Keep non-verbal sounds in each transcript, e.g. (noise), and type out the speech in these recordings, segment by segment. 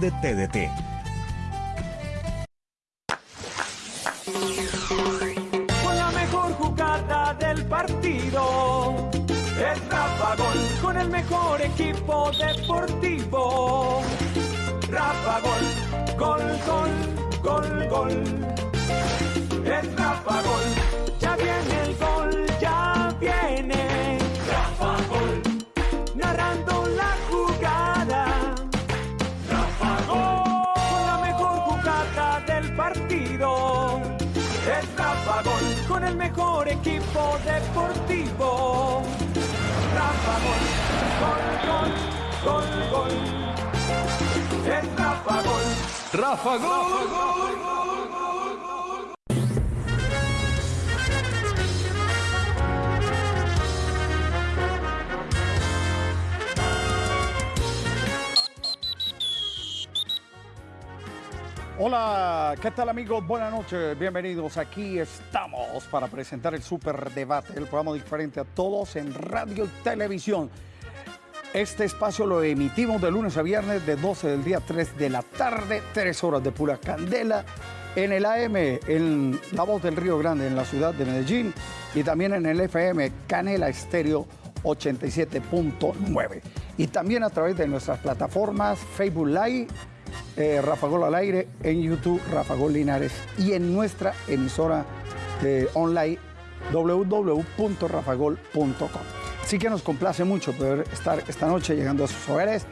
de TDT. Con la mejor jugada del partido. Es Rafa Gol con el mejor equipo deportivo. Rafa Gol, gol, gol, gol, gol. Es Rafa Gol, ya viene mejor equipo deportivo. Rafa Gol, gol, gol, gol, gol. Es Rafa Gol. Rafa Gol. Hola, ¿qué tal amigos? Buenas noches, bienvenidos. Aquí estamos para presentar el Super Debate, el programa diferente a todos en radio y televisión. Este espacio lo emitimos de lunes a viernes de 12 del día 3 de la tarde, 3 horas de pura candela en el AM, en La Voz del Río Grande, en la ciudad de Medellín y también en el FM Canela Estéreo 87.9 y también a través de nuestras plataformas Facebook Live, eh, Rafa Gol al aire, en YouTube Rafa Gol Linares y en nuestra emisora eh, online www.rafagol.com. Así que nos complace mucho poder estar esta noche llegando a sus hogares.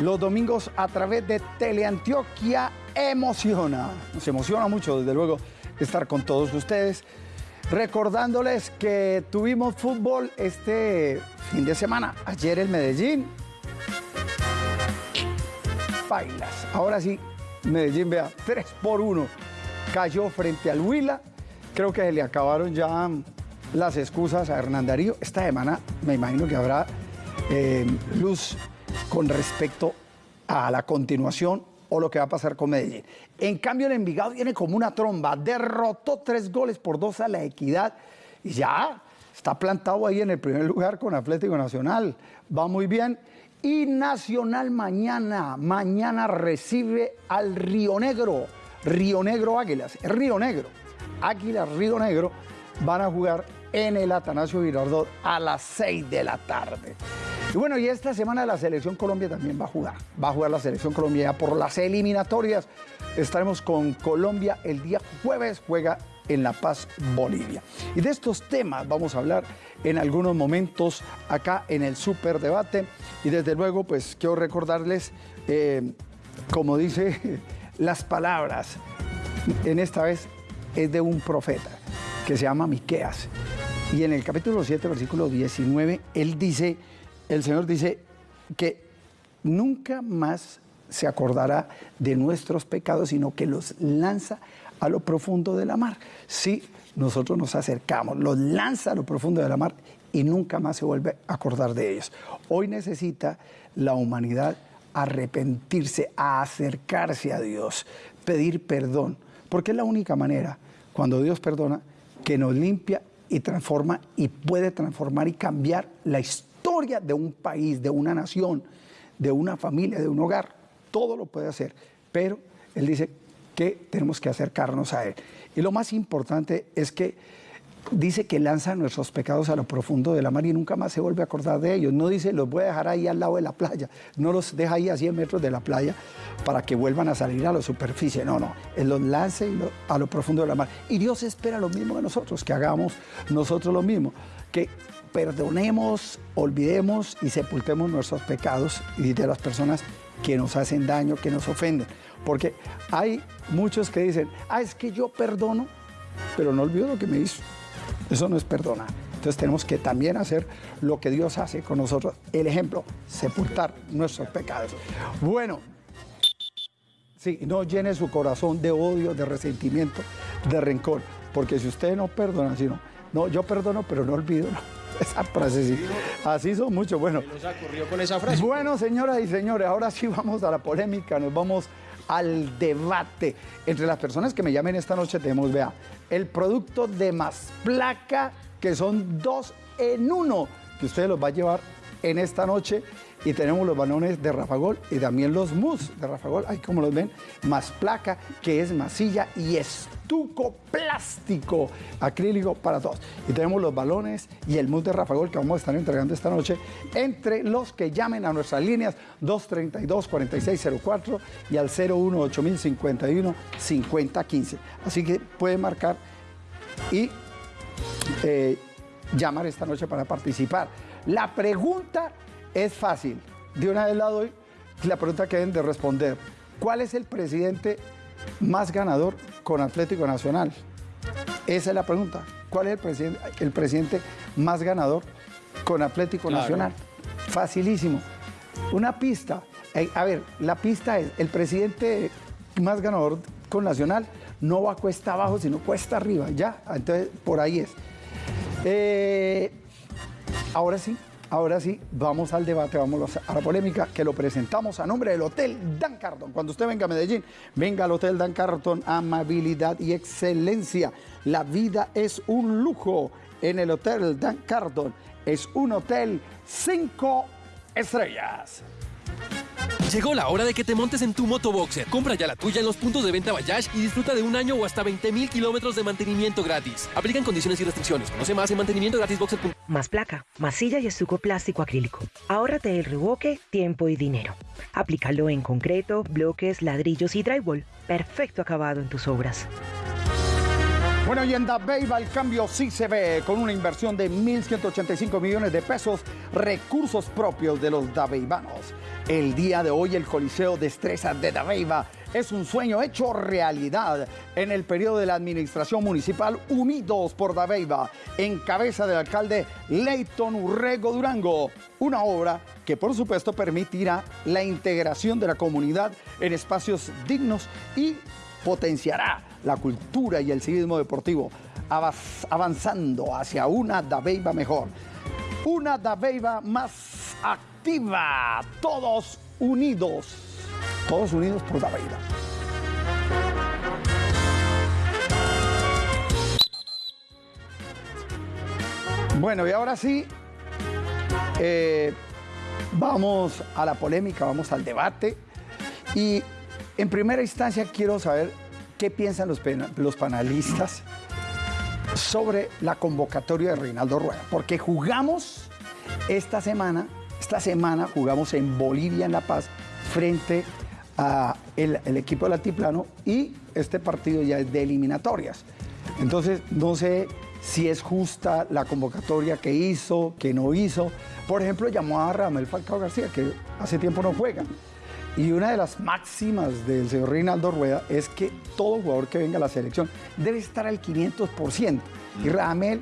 Los domingos a través de Teleantioquia emociona. Nos emociona mucho, desde luego, estar con todos ustedes. Recordándoles que tuvimos fútbol este fin de semana. Ayer en Medellín. Bailas. Ahora sí, Medellín, vea, 3 por 1. Cayó frente al Huila. Creo que se le acabaron ya las excusas a Hernán Darío. Esta semana me imagino que habrá eh, luz con respecto a la continuación o lo que va a pasar con Medellín. En cambio, el Envigado viene como una tromba. Derrotó tres goles por dos a la Equidad y ya está plantado ahí en el primer lugar con Atlético Nacional. Va muy bien. Y Nacional mañana, mañana recibe al Río Negro. Río Negro Águilas. Río Negro. Águilas Río Negro van a jugar en el Atanasio Girardot a las 6 de la tarde. Y bueno, y esta semana la Selección Colombia también va a jugar. Va a jugar la Selección Colombia por las eliminatorias. Estaremos con Colombia el día jueves, juega en La Paz, Bolivia. Y de estos temas vamos a hablar en algunos momentos acá en el Super Debate. Y desde luego, pues quiero recordarles, eh, como dice (laughs) las palabras, en esta vez es de un profeta que se llama Miqueas. Y en el capítulo 7, versículo 19, él dice, el Señor dice que nunca más se acordará de nuestros pecados, sino que los lanza a lo profundo de la mar. Si nosotros nos acercamos, los lanza a lo profundo de la mar y nunca más se vuelve a acordar de ellos. Hoy necesita la humanidad arrepentirse, a acercarse a Dios, pedir perdón, porque es la única manera, cuando Dios perdona, que nos limpia y transforma y puede transformar y cambiar la historia de un país, de una nación, de una familia, de un hogar. Todo lo puede hacer, pero Él dice que tenemos que acercarnos a Él. Y lo más importante es que dice que lanza nuestros pecados a lo profundo de la mar y nunca más se vuelve a acordar de ellos. No dice los voy a dejar ahí al lado de la playa, no los deja ahí a 100 metros de la playa para que vuelvan a salir a la superficie. No, no, Él los lanza a lo profundo de la mar. Y Dios espera lo mismo de nosotros, que hagamos nosotros lo mismo, que perdonemos, olvidemos y sepultemos nuestros pecados y de las personas que nos hacen daño, que nos ofenden. Porque hay muchos que dicen, ah, es que yo perdono, pero no olvido lo que me hizo. Eso no es perdonar. Entonces tenemos que también hacer lo que Dios hace con nosotros. El ejemplo, sepultar nuestros pecados. Bueno, sí, no llene su corazón de odio, de resentimiento, de rencor. Porque si usted no perdona, sino, no, yo perdono, pero no olvido. no. (laughs) Esa frase sí. Así son muchos. Bueno, ocurrió con esa frase? bueno, señoras y señores, ahora sí vamos a la polémica, nos vamos al debate. Entre las personas que me llamen esta noche tenemos, vea, el producto de más placa, que son dos en uno, que usted los va a llevar en esta noche y tenemos los balones de Rafa Gol y también los mus de Rafa Gol, ahí como los ven, más placa que es masilla y estuco plástico acrílico para todos. Y tenemos los balones y el mus de Rafa Gol que vamos a estar entregando esta noche entre los que llamen a nuestras líneas 232-4604 y al 018-051-5015. Así que pueden marcar y eh, llamar esta noche para participar. La pregunta es fácil. De una vez la doy. La pregunta que deben de responder. ¿Cuál es el presidente más ganador con Atlético Nacional? Esa es la pregunta. ¿Cuál es el presidente, el presidente más ganador con Atlético Nacional? Facilísimo. Una pista. Eh, a ver, la pista es, el presidente más ganador con Nacional no va cuesta abajo, sino cuesta arriba. Ya, entonces por ahí es. Eh, ahora sí, ahora sí, vamos al debate, vamos a la polémica, que lo presentamos a nombre del Hotel Dan Carton. Cuando usted venga a Medellín, venga al Hotel Dan Carton, amabilidad y excelencia. La vida es un lujo en el Hotel Dan Carton. Es un hotel cinco estrellas. Llegó la hora de que te montes en tu motoboxer. Compra ya la tuya en los puntos de venta Bayash y disfruta de un año o hasta 20 mil kilómetros de mantenimiento gratis. Aplican condiciones y restricciones. Conoce más en mantenimientogratisboxer.com. Más placa, masilla y estuco plástico acrílico. Ahórrate el reboque, tiempo y dinero. Aplícalo en concreto, bloques, ladrillos y drywall. Perfecto acabado en tus obras. Bueno, y en Dabeiba el cambio sí se ve con una inversión de 1.185 millones de pesos, recursos propios de los dabeibanos. El día de hoy el Coliseo Destrezas de Dabeiba es un sueño hecho realidad en el periodo de la administración municipal Unidos por Dabeiba, en cabeza del alcalde Leighton Urrego Durango. Una obra que por supuesto permitirá la integración de la comunidad en espacios dignos y potenciará la cultura y el civismo deportivo, avanzando hacia una Dabeiba mejor. Una Dabeiba más activa, todos unidos, todos unidos por Dabeiba. Bueno, y ahora sí, eh, vamos a la polémica, vamos al debate. Y en primera instancia quiero saber qué piensan los, los panelistas sobre la convocatoria de Reinaldo Rueda, porque jugamos esta semana, esta semana jugamos en Bolivia, en La Paz, frente al el equipo del Altiplano y este partido ya es de eliminatorias. Entonces, no sé si es justa la convocatoria que hizo, que no hizo. Por ejemplo, llamó a Ramel Falcao García, que hace tiempo no juega. Y una de las máximas del señor Reinaldo Rueda es que todo jugador que venga a la selección debe estar al 500%. Y Ramel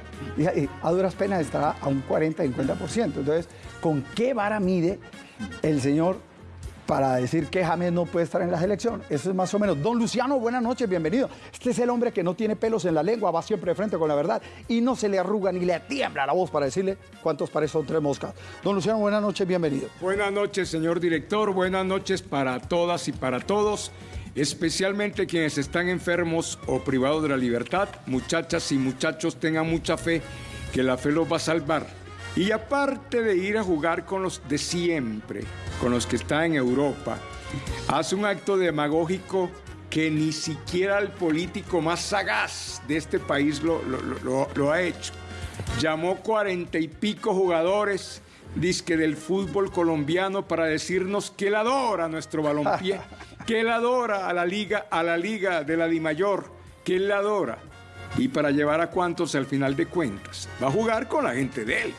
a duras penas estará a un 40-50%. Entonces, ¿con qué vara mide el señor para decir que James no puede estar en la selección. Eso es más o menos. Don Luciano, buenas noches, bienvenido. Este es el hombre que no tiene pelos en la lengua, va siempre de frente con la verdad y no se le arruga ni le tiembla la voz para decirle cuántos pares son tres moscas. Don Luciano, buenas noches, bienvenido. Buenas noches, señor director. Buenas noches para todas y para todos, especialmente quienes están enfermos o privados de la libertad. Muchachas y muchachos, tengan mucha fe que la fe los va a salvar y aparte de ir a jugar con los de siempre, con los que están en Europa, hace un acto demagógico que ni siquiera el político más sagaz de este país lo, lo, ha hecho. Llamó cuarenta y pico jugadores disque del fútbol colombiano para decirnos que él adora nuestro balompié, (laughs) que él adora a la liga, a la liga de la Dimayor, que él la adora. Y para llevar a cuantos al final de cuentas, va a jugar con la gente de él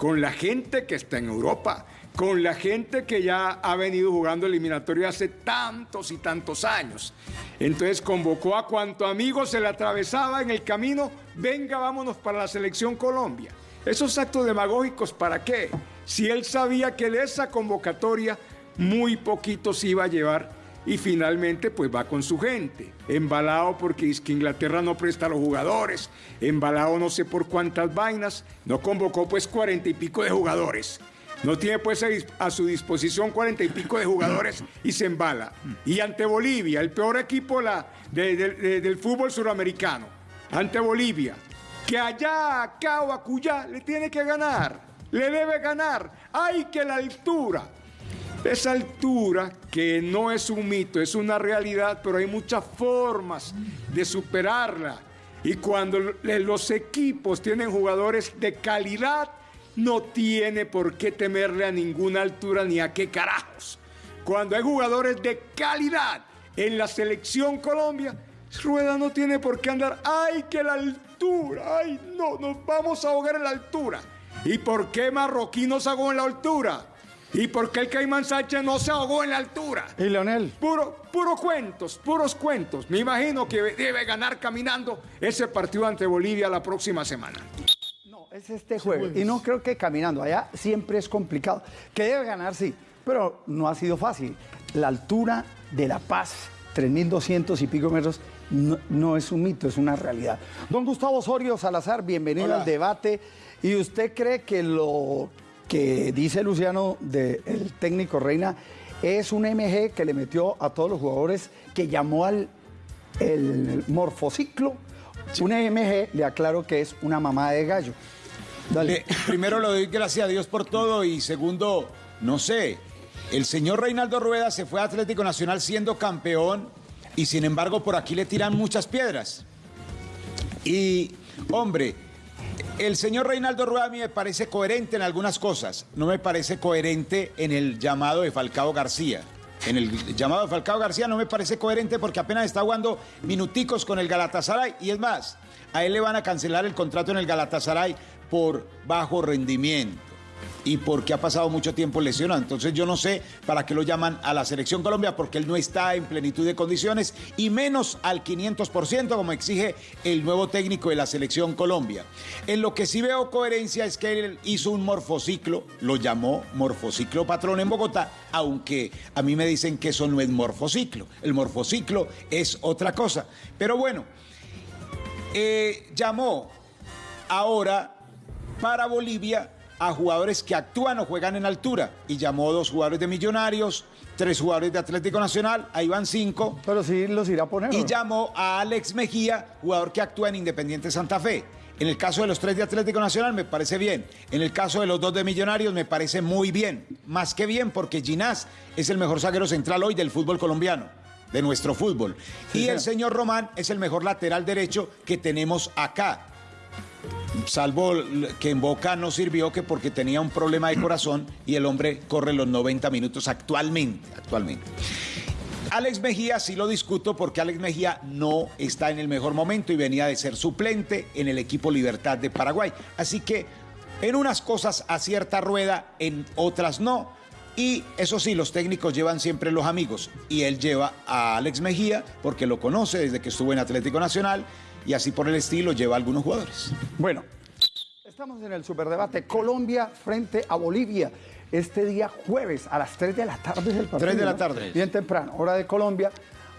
con la gente que está en Europa, con la gente que ya ha venido jugando eliminatorio hace tantos y tantos años. Entonces convocó a cuanto amigo se le atravesaba en el camino, venga, vámonos para la selección Colombia. Esos actos demagógicos, ¿para qué? Si él sabía que de esa convocatoria muy poquito se iba a llevar y finalmente pues va con su gente, embalado porque es que Inglaterra no presta a los jugadores, embalado no sé por cuántas vainas, no convocó pues cuarenta y pico de jugadores. No tiene pues a su disposición cuarenta y pico de jugadores y se embala. Y ante Bolivia, el peor equipo del fútbol suramericano, ante Bolivia, que allá, acá o acullá le tiene que ganar. le debe ganar. Hay que la altura. Esa altura que no es un mito, es una realidad, pero hay muchas formas de superarla. Y cuando los equipos tienen jugadores de calidad, no tiene por qué temerle a ninguna altura ni a qué carajos. Cuando hay jugadores de calidad en la selección Colombia, Rueda no tiene por qué andar, ay, que la altura, ay, no, nos vamos a ahogar en la altura. ¿Y por qué Marroquí no se ahogó en la altura? ¿Y por qué el Caimán Sánchez no se ahogó en la altura? ¿Y Leonel? Puro, puros cuentos, puros cuentos. Me imagino que debe ganar caminando ese partido ante Bolivia la próxima semana. No, es este jueves. Y no creo que caminando. Allá siempre es complicado. Que debe ganar, sí, pero no ha sido fácil. La altura de La Paz, 3.200 y pico metros, no, es un mito, es una realidad. Don Gustavo Osorio Salazar, bienvenido al debate. ¿Y usted cree que lo que dice Luciano del técnico Reina es un MG que le metió a todos los jugadores que llamó al el morfociclo? Un MG, le aclaro que es una mamá de gallo. Dale. primero le doy gracias a Dios por todo y segundo, no sé, el señor Reinaldo Rueda se fue a Atlético Nacional siendo campeón y sin embargo por aquí le tiran muchas piedras. Y, hombre, el señor Reinaldo Rueda a mí me parece coherente en algunas cosas, no me parece coherente en el llamado de Falcao García. En el llamado de Falcao García no me parece coherente porque apenas está jugando minuticos con el Galatasaray y es más, a él le van a cancelar el contrato en el Galatasaray por bajo rendimiento y porque ha pasado mucho tiempo lesionado. Entonces yo no sé para qué lo llaman a la selección Colombia, porque él no está en plenitud de condiciones y menos al 500% como exige el nuevo técnico de la selección Colombia. En lo que sí veo coherencia es que él hizo un morfociclo, lo llamó morfociclo patrón en Bogotá, aunque a mí me dicen que eso no es morfociclo. El morfociclo es otra cosa. Pero bueno, eh, llamó ahora para Bolivia a jugadores que actúan o juegan en altura y llamó dos jugadores de Millonarios, tres jugadores de Atlético Nacional, ahí van cinco. Pero sí los irá a poner. Y llamó a Alex Mejía, jugador que actúa en Independiente Santa Fe. En el caso de los tres de Atlético Nacional me parece bien. En el caso de los dos de Millonarios me parece muy bien. Más que bien porque Ginás es el mejor zaguero central hoy del fútbol colombiano, de nuestro fútbol. y el señor Román es el mejor lateral derecho que tenemos acá salvo que en Boca no sirvió que porque tenía un problema de corazón y el hombre corre los 90 minutos actualmente, actualmente. Alex Mejía sí lo discuto porque Alex Mejía no está en el mejor momento y venía de ser suplente en el equipo Libertad de Paraguay. Así que en unas cosas acierta rueda, en otras no. Y eso sí, los técnicos llevan siempre los amigos. Y él lleva a Alex Mejía porque lo conoce desde que estuvo en Atlético Nacional y así por el estilo lleva a algunos jugadores. Bueno, estamos en el superdebate Colombia frente a Bolivia. Este día jueves a las 3 de la tarde del partido. 3 de la tarde. Bien temprano, hora de Colombia.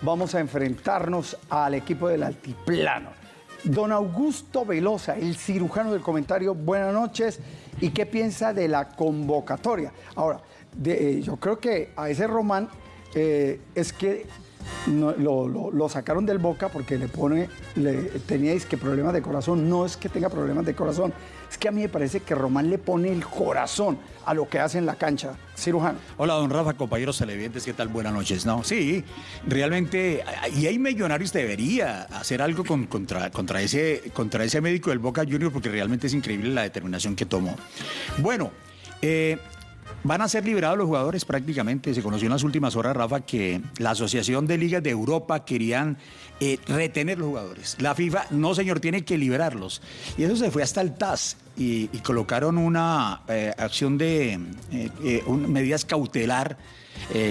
Vamos a enfrentarnos al equipo del Altiplano. Don Augusto Velosa, el cirujano del comentario, buenas noches. ¿Y qué piensa de la convocatoria? Ahora, eh, yo creo que a ese Román eh, es que lo, sacaron del boca porque le pone, le, teníais que problemas de corazón. No es que tenga problemas de corazón, es que a mí me parece que Román le pone el corazón a lo que hace en la cancha. Cirujano. Hola, don Rafa, compañeros televidentes, ¿qué tal? Buenas noches. No, sí, realmente, y hay millonarios debería hacer algo contra, contra, ese, contra ese médico del Boca Junior porque realmente es increíble la determinación que tomó. Bueno, eh, Van a ser liberados los jugadores prácticamente. Se conoció en las últimas horas, Rafa, que la Asociación de Ligas de Europa querían eh, retener los jugadores. La FIFA, no señor, tiene que liberarlos. Y eso se fue hasta el TAS y, colocaron una eh, acción de eh, medidas cautelar.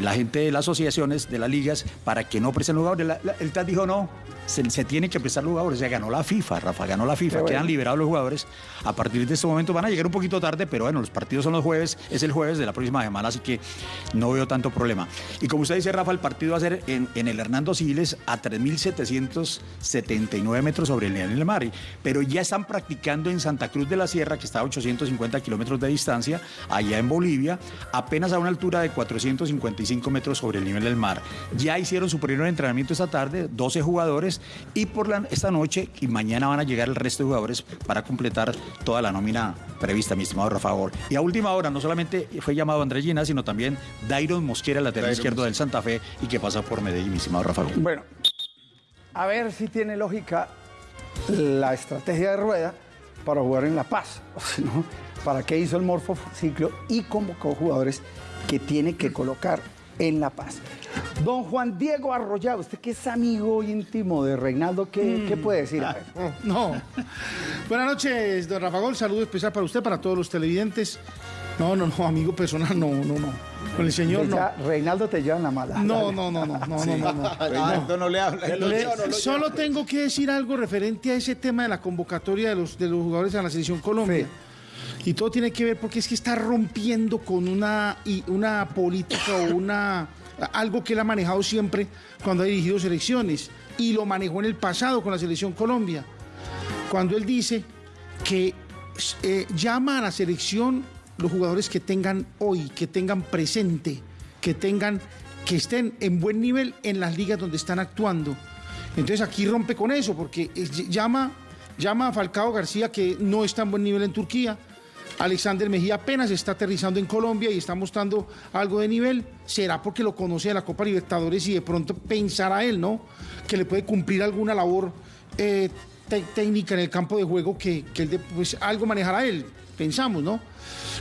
La gente de las asociaciones, de las ligas, para que no presten jugadores. el TAS dijo no, se, tiene que prestar jugadores. O sea, ganó la FIFA, Rafa, ganó la FIFA, quedan liberados los jugadores. A partir de este momento van a llegar un poquito tarde, pero bueno, los partidos son los jueves, es el jueves de la próxima semana, así que no veo tanto problema. Y como usted dice, Rafa, el partido va a ser en, el Hernando Siles a 3.779 metros sobre el nivel del mar, pero ya están practicando en Santa Cruz de la Sierra, que está a 850 kilómetros de distancia, allá en Bolivia, apenas a una altura de 450 55 metros sobre el nivel del mar. Ya hicieron su primer entrenamiento esta tarde, 12 jugadores, y por la, esta noche y mañana van a llegar el resto de jugadores para completar toda la nómina prevista, mi estimado Rafa Gol. Y a última hora, no solamente fue llamado Andrés Gina, sino también Dairon Mosquera, lateral izquierdo del Santa Fe, y que pasa por Medellín, mi estimado Rafa Gol. Bueno, a ver si tiene lógica la estrategia de rueda para jugar en La Paz. (laughs) ¿no? ¿Para qué hizo el morfociclo y convocó jugadores que tiene que colocar en La Paz? Don Juan Diego Arroyado, usted que es amigo íntimo de Reinaldo, ¿qué, ¿qué puede decir? A ver. No. (laughs) Buenas noches, don Rafa Gol. Saludo especial para usted, para todos los televidentes. No, no, no, amigo personal, no, no, no. Con el señor, no. Reinaldo te lleva en la mala. No, no, no, no, no, no, no, no. Reinaldo no le habla. Le- solo tengo que decir algo referente a ese tema de la convocatoria de los, de los jugadores a la selección Colombia. Y todo tiene que ver porque es que está rompiendo con una, una política o una algo que él ha manejado siempre cuando ha dirigido selecciones. Y lo manejó en el pasado con la selección Colombia. Cuando él dice que eh, llama a la selección los jugadores que tengan hoy, que tengan presente, que tengan, que estén en buen nivel en las ligas donde están actuando. Entonces aquí rompe con eso, porque llama, llama a Falcao García que no está en buen nivel en Turquía. Alexander Mejía apenas está aterrizando en Colombia y está mostrando algo de nivel. Será porque lo conoce de la Copa Libertadores y de pronto pensará él, ¿no? Que le puede cumplir alguna labor eh, técnica en el campo de juego que, que él de- pues, algo manejará él, pensamos, ¿no?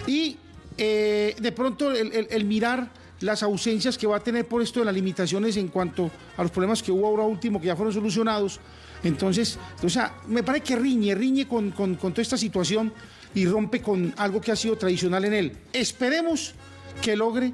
Y eh, de pronto el, mirar las ausencias que va a tener por esto de las limitaciones en cuanto a los problemas que hubo ahora último, que ya fueron solucionados. Entonces, o sea, me parece que riñe, riñe con- con toda esta situación y rompe con algo que ha sido tradicional en él. Esperemos que logre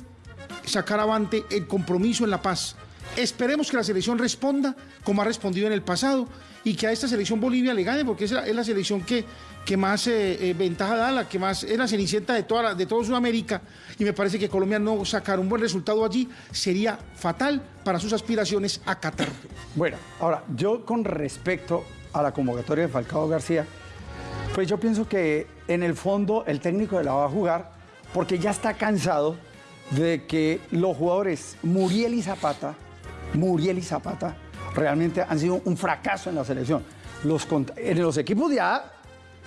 sacar avante el compromiso en la paz. Esperemos que la selección responda como ha respondido en el pasado y que a esta selección Bolivia le gane, porque es la, es la selección que, que más eh, eh, ventaja da, la que más es la cenicienta de toda, de toda Sudamérica. Y me parece que Colombia no sacar un buen resultado allí sería fatal para sus aspiraciones a Qatar. Bueno, ahora, yo con respecto a la convocatoria de Falcao García, pues yo pienso que en el fondo el técnico la va a jugar porque ya está cansado de que los jugadores Muriel y Zapata, Muriel y Zapata, realmente han sido un fracaso en la selección. Los, en los equipos de A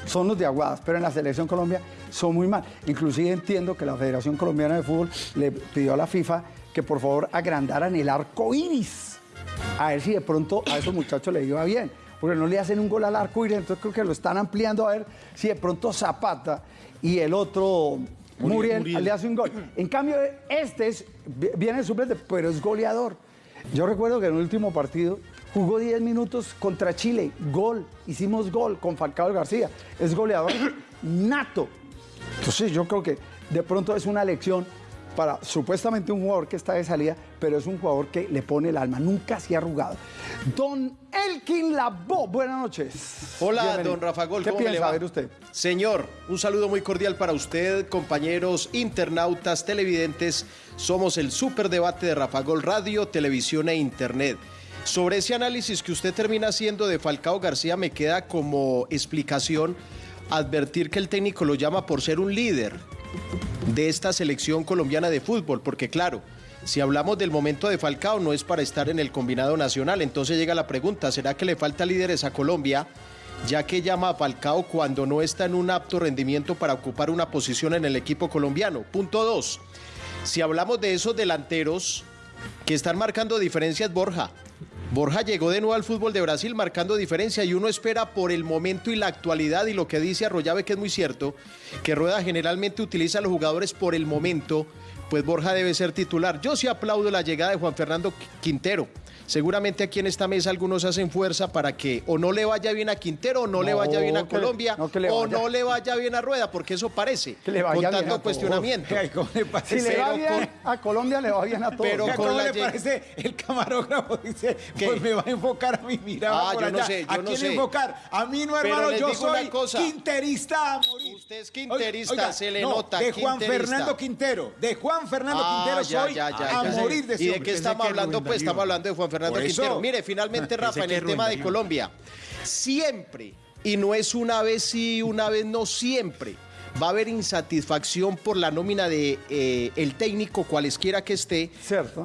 son los de Aguadas, pero en la selección Colombia son muy mal. Inclusive entiendo que la Federación Colombiana de Fútbol le pidió a la FIFA que por favor agrandaran el arco iris. A ver si de pronto a esos muchachos les iba bien. Porque no le hacen un gol al arco iris, entonces creo que lo están ampliando a ver si de pronto Zapata y el otro Muriel, Muriel. le hace un gol. En cambio, este es, viene de suplente, pero es goleador. Yo recuerdo que en el último partido jugó 10 minutos contra Chile, gol, hicimos gol con Falcao García, es goleador (coughs) nato. Entonces yo creo que de pronto es una lección para supuestamente un jugador que está de salida, pero es un jugador que le pone el alma, nunca se ha arrugado. Don Elkin Labo, buenas noches. Hola, Bienvenido. don Rafa Gol, ¿Qué ¿cómo piensa le va? A ver usted? Señor, un saludo muy cordial para usted, compañeros internautas, televidentes. Somos el superdebate de Rafa Gol Radio, televisión e internet. Sobre ese análisis que usted termina haciendo de Falcao García, me queda como explicación advertir que el técnico lo llama por ser un líder de esta selección colombiana de fútbol, porque claro, si hablamos del momento de Falcao no es para estar en el combinado nacional, entonces llega la pregunta, ¿será que le falta líderes a Colombia? Ya que llama a Falcao cuando no está en un apto rendimiento para ocupar una posición en el equipo colombiano. Punto dos. Si hablamos de esos delanteros que están marcando diferencias, Borja. Borja llegó de nuevo al fútbol de Brasil marcando diferencia y uno espera por el momento y la actualidad y lo que dice Arroyave que es muy cierto, que Rueda generalmente utiliza a los jugadores por el momento, pues Borja debe ser titular. Yo sí aplaudo la llegada de Juan Fernando Quintero. Seguramente aquí en esta mesa algunos hacen fuerza para que o no le vaya bien a Quintero o no, le No, vaya bien a le- Colombia no, que le o no le (laughs) vaya bien a Rueda, porque eso parece, Que le vaya con bien a tanto cuestionamiento. (laughs) Ay, ¿cómo le parece? Si le va bien con- a Colombia, le va bien a todos. Pero con ¿Cómo la le parece? El camarógrafo dice, ¿Qué? pues me va a enfocar a mi mirada Ah, por yo no allá. sé, yo ¿A no quién sé. enfocar? A mí no, hermano, yo soy cosa. quinterista a morir. Usted es quinterista, se le nota, De Juan. Fernando Quintero. De Juan Fernando Ah, Quintero ya, soy ya, ya, a ya. morir de ¿Y de qué estamos hablando? Pues estamos hablando de Juan Fernando Eso. Quintero. Mire, finalmente, (laughs) Rafa, en el Rubén tema de. Colombia, siempre, y no es una vez sí, una vez no siempre, va a haber insatisfacción por la nómina de eh, el técnico cualesquiera que esté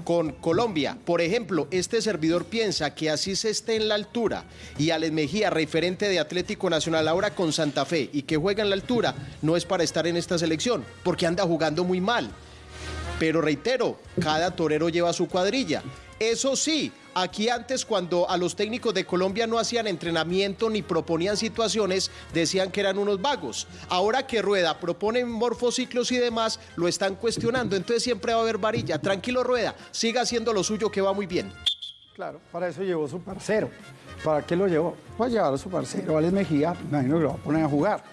con Colombia. Por ejemplo, este servidor piensa que así se esté en la altura y Alex Mejía, referente de Atlético Nacional ahora con Santa Fe y que juega en la altura, no es para estar en esta selección, porque anda jugando muy mal. Pero reitero, cada torero lleva su cuadrilla. Eso sí, aquí antes cuando a los técnicos de Colombia no hacían entrenamiento ni proponían situaciones, decían que eran unos vagos. Ahora que Rueda propone morfociclos y demás, lo están cuestionando. Entonces siempre va a haber varilla. Tranquilo Rueda, siga haciendo lo suyo que va muy bien. Claro, para eso llevó su parcero. ¿Para qué lo llevó? Pues llevar a su parcero, Alex Mejía, me imagino que lo va a poner a jugar.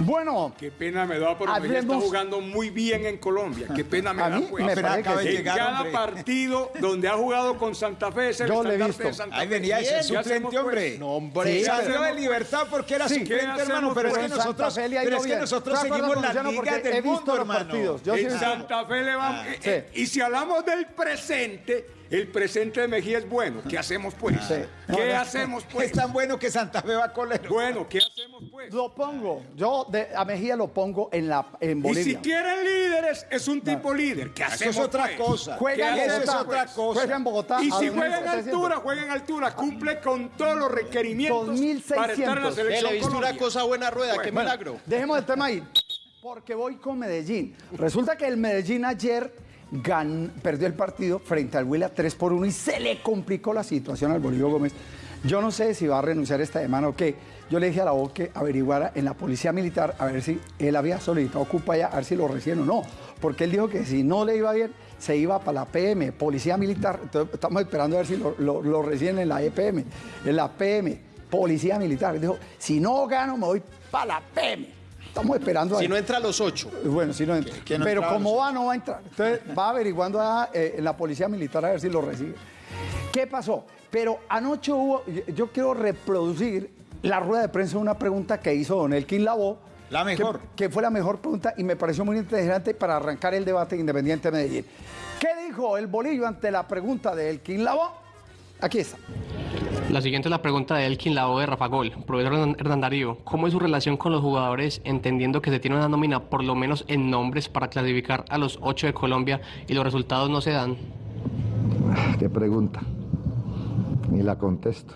Bueno. Qué pena me da, porque Mejía está jugando muy bien en Colombia. Qué pena me A da, mí pues. me parece que sí. en cada partido donde ha jugado con Santa Fe es el Yo le he estandarte visto. de Santa Ahí Fe. venía ese Bien, ¿qué suplente, pues? hombre. No, hombre. Sí, Salió pero- de libertad porque era Sí. suplente, ¿Qué hermano, pero es que pues? nosotros, pero es que seguimos ligas porque del he visto mundo, los hermano. En Santa Fe le vamos. y si hablamos del presente, el presente de Mejía es bueno. ¿Qué hacemos, pues? ¿Qué no. hacemos, (laughs) pues? Es tan bueno que Santa Fe va a colero. Bueno, ¿qué hacemos, pues? Lo pongo, yo de- a Mejía lo pongo en, la, en Y si quieren líderes, es un tipo líder. ¿Qué Eso hacemos, es otra pues? cosa. Juega en ¿Qué Eso es hacemos, otra pues? cosa. Juega en Bogotá. Y si 2.700. juega en altura, juega en altura, cumple con todos los requerimientos 2.600. para estar en la selección le he visto una cosa buena Rueda, qué Bueno. milagro. Dejemos el tema ahí, porque voy con Medellín. Resulta que el Medellín ayer gan- perdió el partido frente al Huila 3 por 1 y se le complicó la situación al Bolívar Gómez. Yo no sé si va a renunciar esta semana o qué. Yo le dije a la voz que averiguara en la policía militar a ver si él había solicitado ocupa ya, a ver si lo reciben o no. Porque él dijo que si no le iba bien, se iba para la PM, policía militar. Estamos esperando a ver si lo, lo, lo reciben en la EPM, en la PM, policía militar. Él dijo, si no gano, me voy para la PM. Estamos esperando a Si no entra a los ocho. Bueno, si no entra. no Pero como va, no va a entrar. Entonces va averiguando a, eh, la policía militar a ver si lo recibe. ¿Qué pasó? Pero anoche hubo, yo- quiero reproducir la rueda de prensa de una pregunta que hizo Don Elkin Labo. La mejor. Que, que fue la mejor pregunta y me pareció muy interesante para arrancar el debate Independiente Medellín. ¿Qué dijo el Bolillo ante la pregunta de Elkin Labo? Aquí está. La siguiente es la pregunta de Elkin Lao de Rafa Gol. Profesor Hernán Darío, ¿cómo es su relación con los jugadores entendiendo que se tiene una nómina por lo menos en nombres para clasificar a los ocho de Colombia y los resultados no se dan? ¿Qué pregunta? Ni la contesto.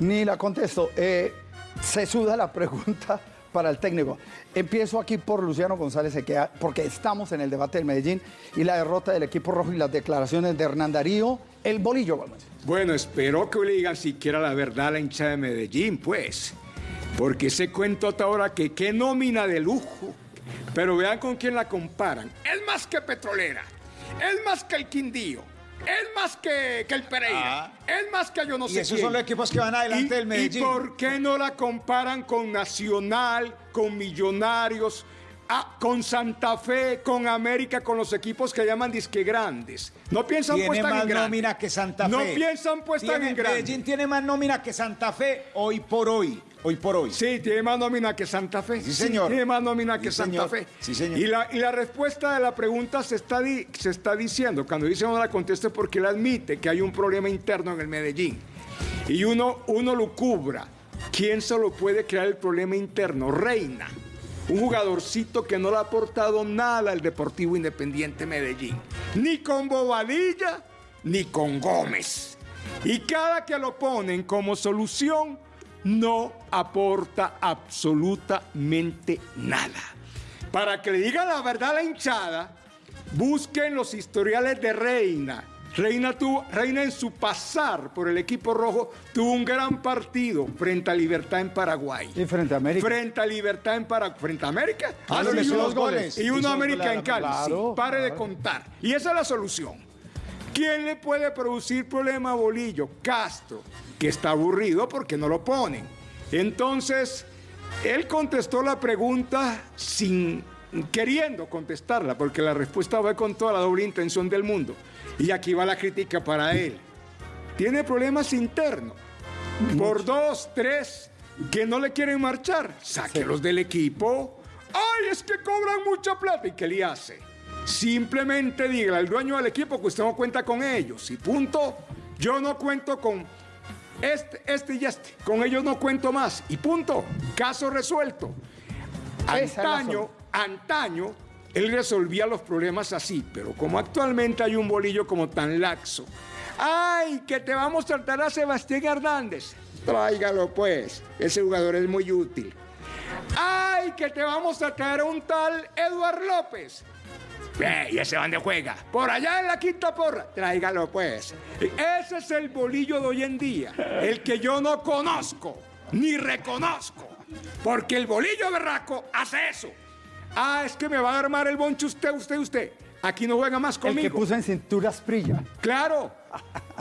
Ni la contesto. Eh, se suda la pregunta para el técnico. Empiezo aquí por Luciano González porque estamos en el debate del Medellín y la derrota del equipo rojo y las declaraciones de Hernán Darío, el bolillo Gómez. Bueno, espero que le digan siquiera la verdad a la hinchada de Medellín, pues. Porque ese cuento hasta ahora que qué nómina de lujo. Pero vean con quién la comparan. Es más que Petrolera. Es más que el Quindío. Es más que, que el Pereira. Ah. Es más que yo no Y sé esos quién. son los equipos que van adelante ¿Y- del Medellín. ¿Y por qué no la comparan con Nacional, con Millonarios, ah, con Santa Fe, con América, con los equipos que llaman disque grandes? No piensan pues Tiene tan más en grande. nómina que Santa Fe. No piensan pues tan Tiene- en grande. Medellín tiene más nómina que Santa Fe hoy por hoy. Hoy por hoy. Sí, tiene más nómina que Santa Fe. Sí, señor. tiene más nómina que Sí, Santa señor. Fe. Sí, señor. Y la, y la respuesta de la pregunta se está, di- se está diciendo. Cuando dice no la conteste porque él admite que hay un problema interno en el Medellín. Y uno, uno lo cubra. ¿Quién se lo puede crear el problema interno? Reina. Un jugadorcito que no le ha aportado nada al Deportivo Independiente Medellín. Ni con Bobadilla, ni con Gómez. Y cada que lo ponen como solución, no aporta absolutamente nada. Para que le digan la verdad a la hinchada, busquen los historiales de Reina. Reina, tuvo, Reina en su pasar por el equipo rojo tuvo un gran partido frente a Libertad en Paraguay. Y frente a América. Frente a Libertad en Paraguay. ¿Frente a América? Ah, sí, hizo unos goles. Y uno América en Cali. sí. Claro, Pare de claro. contar. Y esa es la solución. ¿Quién le puede producir problema a Bolillo? Castro, que está aburrido porque no lo ponen. Entonces, él contestó la pregunta sin queriendo contestarla, porque la respuesta va con toda la doble intención del mundo. Y aquí va la crítica para él. Tiene problemas internos. Por dos, tres, que no le quieren marchar, sáquelos del equipo. ¡Ay, es que cobran mucha plata! ¿Y qué le hace? Simplemente dígale al dueño del equipo que usted no cuenta con ellos. Y punto. Yo no cuento con este, este y este. Con ellos no cuento más. Y punto. Caso resuelto. Antaño, antaño, él resolvía los problemas así, pero como actualmente hay un bolillo como tan laxo. ¡Ay, que te vamos a tratar a Sebastián Hernández! Tráigalo pues, ese jugador es muy útil. ¡Ay, que te vamos a traer a un tal Eduard López! Ve, ¿Y ese dónde juega? Por allá en la quinta porra. Tráigalo pues. Ese es el bolillo de hoy en día. El que yo no conozco, ni reconozco. Porque el bolillo berraco hace eso. Ah, es que me va a armar el bonche usted, usted, usted. Aquí no juega más El conmigo. que puso en cintura Prilla. Claro.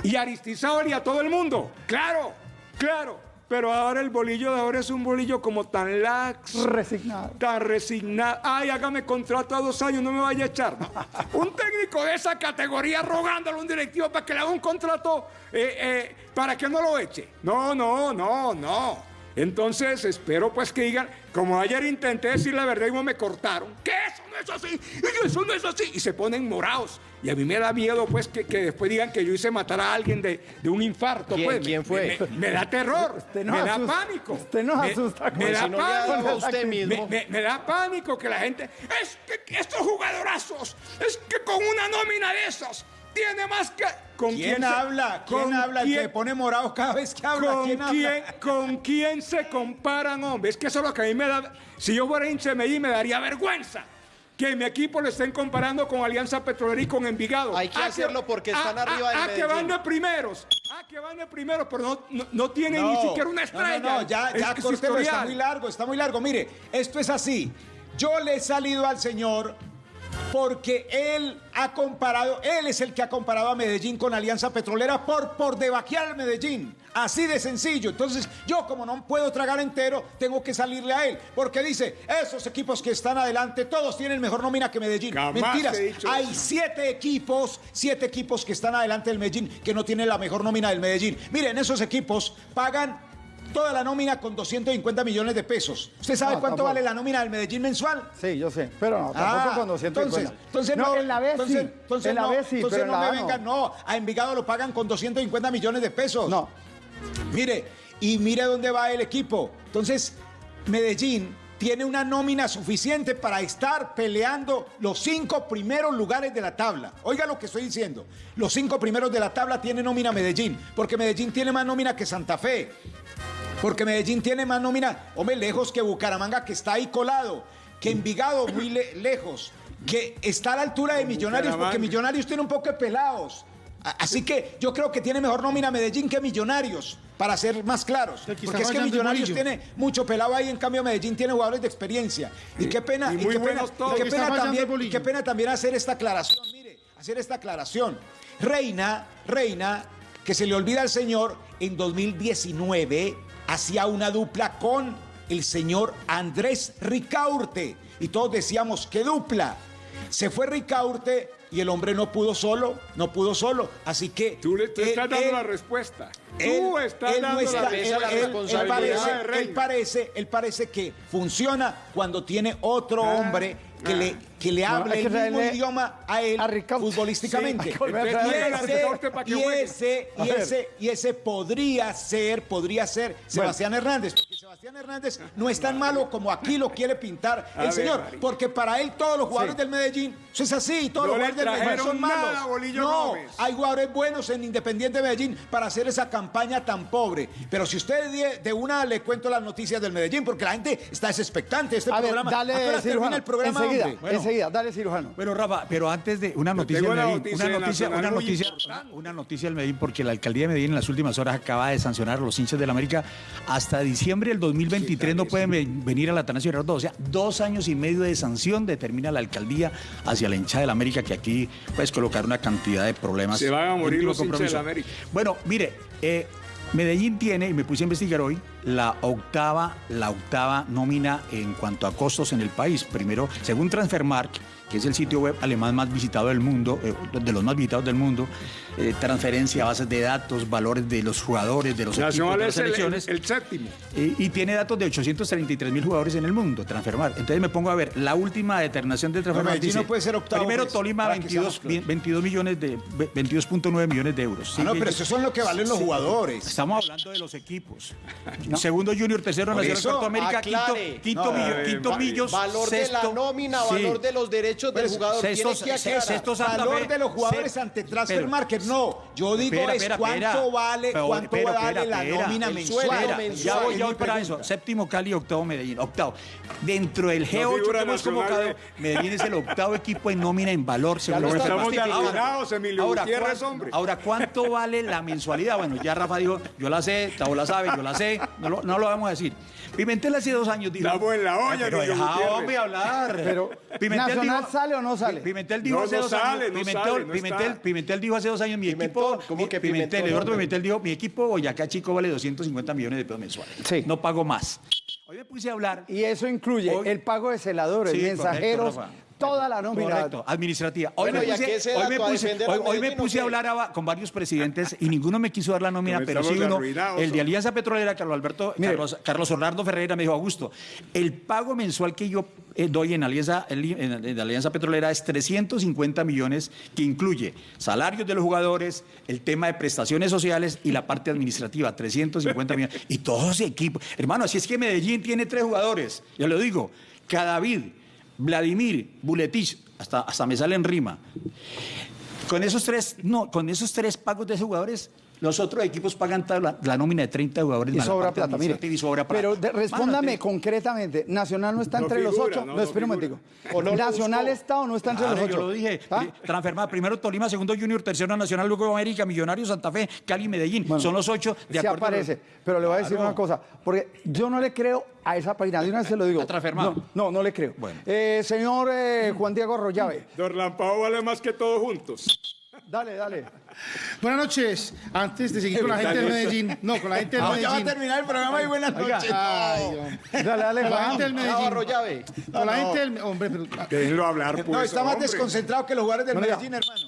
Y Aristizábal y a todo el mundo. Claro, claro. Pero ahora el bolillo de ahora es un bolillo como tan lax. Resignado. Tan resignado. Ay, hágame contrato a dos años, no me vaya a echar. (laughs) Un técnico de esa categoría rogándole a un directivo para que le haga un contrato eh, eh, para que no lo eche. No, no, no, no. Entonces espero pues que digan, como ayer intenté decir la verdad y no me cortaron, que eso no es así, y eso no es así, y se ponen morados. Y a mí me da miedo pues que, que después digan que yo hice matar a alguien de, de un infarto. ¿Quién- pues. Me- quién fue? Me, me- me da terror, Usted no me da pánico. usted no Me- asusta con Me, eso. da Si no pánico. usted mismo. Me, me- me da pánico que la gente, es que estos jugadorazos, es que con una nómina de esas, tiene más que... ¿Con ¿Quién se- habla? ¿Quién con habla? El que quién- me pone morado cada vez que habla. ¿Con ¿Quién quién, habla? ¿Con quién se comparan, hombre? Es que eso es lo que a mí me da... Si yo fuera hincha de Medellín, me daría vergüenza que mi equipo lo estén comparando con Alianza Petrolera y con Envigado. Hay que hacerlo porque están arriba del Ah, que van de primeros. Ah, que van de primeros, pero no, no, no tienen No, ni siquiera una estrella. No, no, ya, Es ya, que su córtelo, está muy largo, está muy largo. Mire, esto es así. Yo le he salido al señor porque él ha comparado, él es el que ha comparado a Medellín con Alianza Petrolera por, por debajear al Medellín. Así de sencillo. Entonces, yo como no puedo tragar entero, tengo que salirle a él. Porque dice, esos equipos que están adelante, todos tienen mejor nómina que Medellín. Jamás Mentiras. Hay siete equipos, siete equipos que están adelante del Medellín, que no tienen la mejor nómina del Medellín. Miren, esos equipos pagan toda la nómina con 250 millones de pesos. ¿Usted sabe No, cuánto tampoco. vale la nómina del Medellín mensual? Sí, yo sé. Pero no, tampoco Ah, con 250. Entonces, entonces no, no, en la B entonces, sí. entonces en la no, B sí, entonces pero en no la me vengan, no. A Envigado lo pagan con 250 millones de pesos. No. Mire, y mire dónde va el equipo. Entonces, Medellín tiene una nómina suficiente para estar peleando los cinco primeros lugares de la tabla. Oiga lo que estoy diciendo. Los cinco primeros de la tabla tiene nómina Medellín, porque Medellín tiene más nómina que Santa Fe. Porque Medellín tiene más nómina, hombre, lejos que Bucaramanga, que está ahí colado, que Envigado muy le- lejos, que está a la altura de Millonarios, porque. Millonarios tiene un poco de pelados. Así que yo creo que tiene mejor nómina Medellín que Millonarios, para ser más claros. Porque es que Millonarios tiene mucho pelado ahí, en cambio Medellín tiene jugadores de experiencia. Y qué pena, y qué pena, y qué también, y qué pena también hacer esta aclaración. Mire, hacer esta aclaración. Reina, Reina, que se le olvida al señor, en 2019 hacía una dupla con el señor Andrés Ricaurte. Y todos decíamos, ¿qué dupla? Se fue Ricaurte y el hombre no pudo solo, no pudo solo. Así que... Tú le tú él- estás dando él- la respuesta. él, Tú estás él no dando está- la él- la responsabilidad parece, él parece, él parece que funciona cuando tiene otro Ah, hombre que ah. le, que le hable el mismo idioma a él a futbolísticamente. Sí, y, ese, y, ese, y ese podría ser, podría ser Sebastián Hernández. Sebastián Hernández no es tan malo como aquí lo quiere pintar el ver, señor. María. Porque para él todos los jugadores Sí. del Medellín, eso es así, todos No los jugadores del Medellín son nada, malos. No, Gómez. hay jugadores buenos en Independiente Medellín para hacer esa campaña tan pobre. Pero si usted de, una le cuento las noticias del Medellín, porque la gente está desespertante. Este A ver, programa. dale, Apenas termina cirujano. el programa, enseguida. Bueno. enseguida, dale, cirujano. Bueno, Rafa, pero antes de una noticia del una Medellín, noticia una noticia, una noticia, una noticia del Medellín, porque la alcaldía de Medellín en las últimas horas acaba de sancionar a los hinchas del América hasta diciembre del 2023 no pueden ve- venir al Atanasio Girardot. O sea, dos años y medio de sanción determina la alcaldía hacia la hinchada del América que aquí puedes colocar una cantidad de problemas. Se van a morir los hinchas compromiso. del América. Bueno, mire, eh, Medellín tiene, y me puse a investigar hoy, la octava, la octava nómina en cuanto a costos en el país. Primero, según Transfermarkt, que es el sitio web alemán más visitado del mundo, eh, de los más visitados del mundo, eh, transferencia, bases de datos, valores de los jugadores, de los Nacional equipos, de las es el, el- selecciones. el séptimo. Y, y tiene datos de 833 mil jugadores en el mundo, Transfermar. Entonces me pongo a ver, la última determinación de Transfermar Medellín dice, no puede ser octavo, primero pues, Tolima para que 22, seamos claros. 22 millones de 22.9 millones de euros. Ah, no, pero eso son lo que valen los Sí. jugadores. Estamos hablando de los equipos. (laughs) Segundo Junior, tercero Por Nacional eso, Cuarto América, quinto, aclare. quinto, No, millo- eh, quinto va- millos, valor de la sexto- nómina, sí. valor de los derechos del Pues, jugador. sexto- Tiene que sexto Santa valor Fe, de los jugadores se- ante Transfer pero- Market. No, yo digo es cuánto vale, Pero- cuánto vale la nómina mensual. ya voy, ya voy para eso. Séptimo Cali, octavo Medellín. Octavo. Dentro del G8 que figura hemos convocado, de- Medellín es el octavo equipo en nómina en valor. según estamos. Emilio ahora, Gutiérrez, ¿cuánto- hombre. ahora, ¿cuánto vale la mensualidad? Bueno, ya Rafa dijo, yo la sé, Tavo la sabe, yo la sé, no lo, no lo vamos a decir. Pimentel hace dos años dijo... Estamos en la olla, Ay, Pero Emilio deja, hombre, hablar. Pero, ¿Nacional sale o no sale? Pimentel dijo No, hace no dos sale, años. no Pimentel, sale, no Pimentel, está. Pimentel dijo hace dos años mi equipo. ¿cómo que Pimentel, Pimentón, Eduardo? Pimentel dijo, mi equipo Boyacá Chico vale 250 millones de pesos mensuales. Sí. No pago más. Hoy me puse a hablar. Y eso incluye Hoy- el pago de celadores, Sí, mensajeros, correcto. Toda la nómina. Correcto, administrativa. Hoy Bueno, me ¿y a puse, hoy me puse- hoy- hoy me a hablar a- con varios presidentes y ninguno me quiso dar la nómina, pero sí uno, arruinados, el de. Alianza Petrolera, Carlos Alberto, Mire. Carlos, Carlos Orlando Ferreira me dijo, Augusto, el pago mensual que yo eh, doy en Alianza, en, en- en Alianza Petrolera es 350 millones, que incluye salarios de los jugadores, el tema de prestaciones sociales y la parte administrativa, 350 millones. Y todos los equipos. Hermano, así es que Medellín tiene tres jugadores, ya lo digo, Cadavid, Vladimir, Buletich, hasta, hasta me sale en rima. Con esos tres, no, con esos tres pagos de jugadores, los otros equipos pagan la, la nómina de 30 jugadores Y sobra plata, mire. y sobra plata. Pero de- respóndame Mano, concretamente, ¿Nacional no está No entre los ocho? no, No, no espera un momentico. ¿O no lo ¿Nacional buscó? está o no está entre Claro, los ocho? yo lo dije. ¿Ah? Transferma, primero Tolima, segundo Junior, tercero Nacional, luego América, Millonarios, Santa Fe, Cali, Medellín. Bueno, Son los ocho de sí acuerdo a los- aparece, pero le voy a decir Claro. una cosa, porque yo no le creo a esa página, de una vez se lo digo. ¿A? No, no, no le creo. Bueno. Eh, señor eh, Juan Diego Arroyave, Dorlampao vale más que todos juntos. Dale, dale. Buenas noches. Antes de seguir con la gente de Medellín. No, con la gente de No, ya va a Medellín. terminar el programa y buenas noches. Ay. Dale, dale, Con la gente del Medellín. Arroyave. Con la No, gente del... Hombre, pero... Déjenlo hablar, pues. No, está más hombre. desconcentrado que los jugadores del. Medellín, hermano.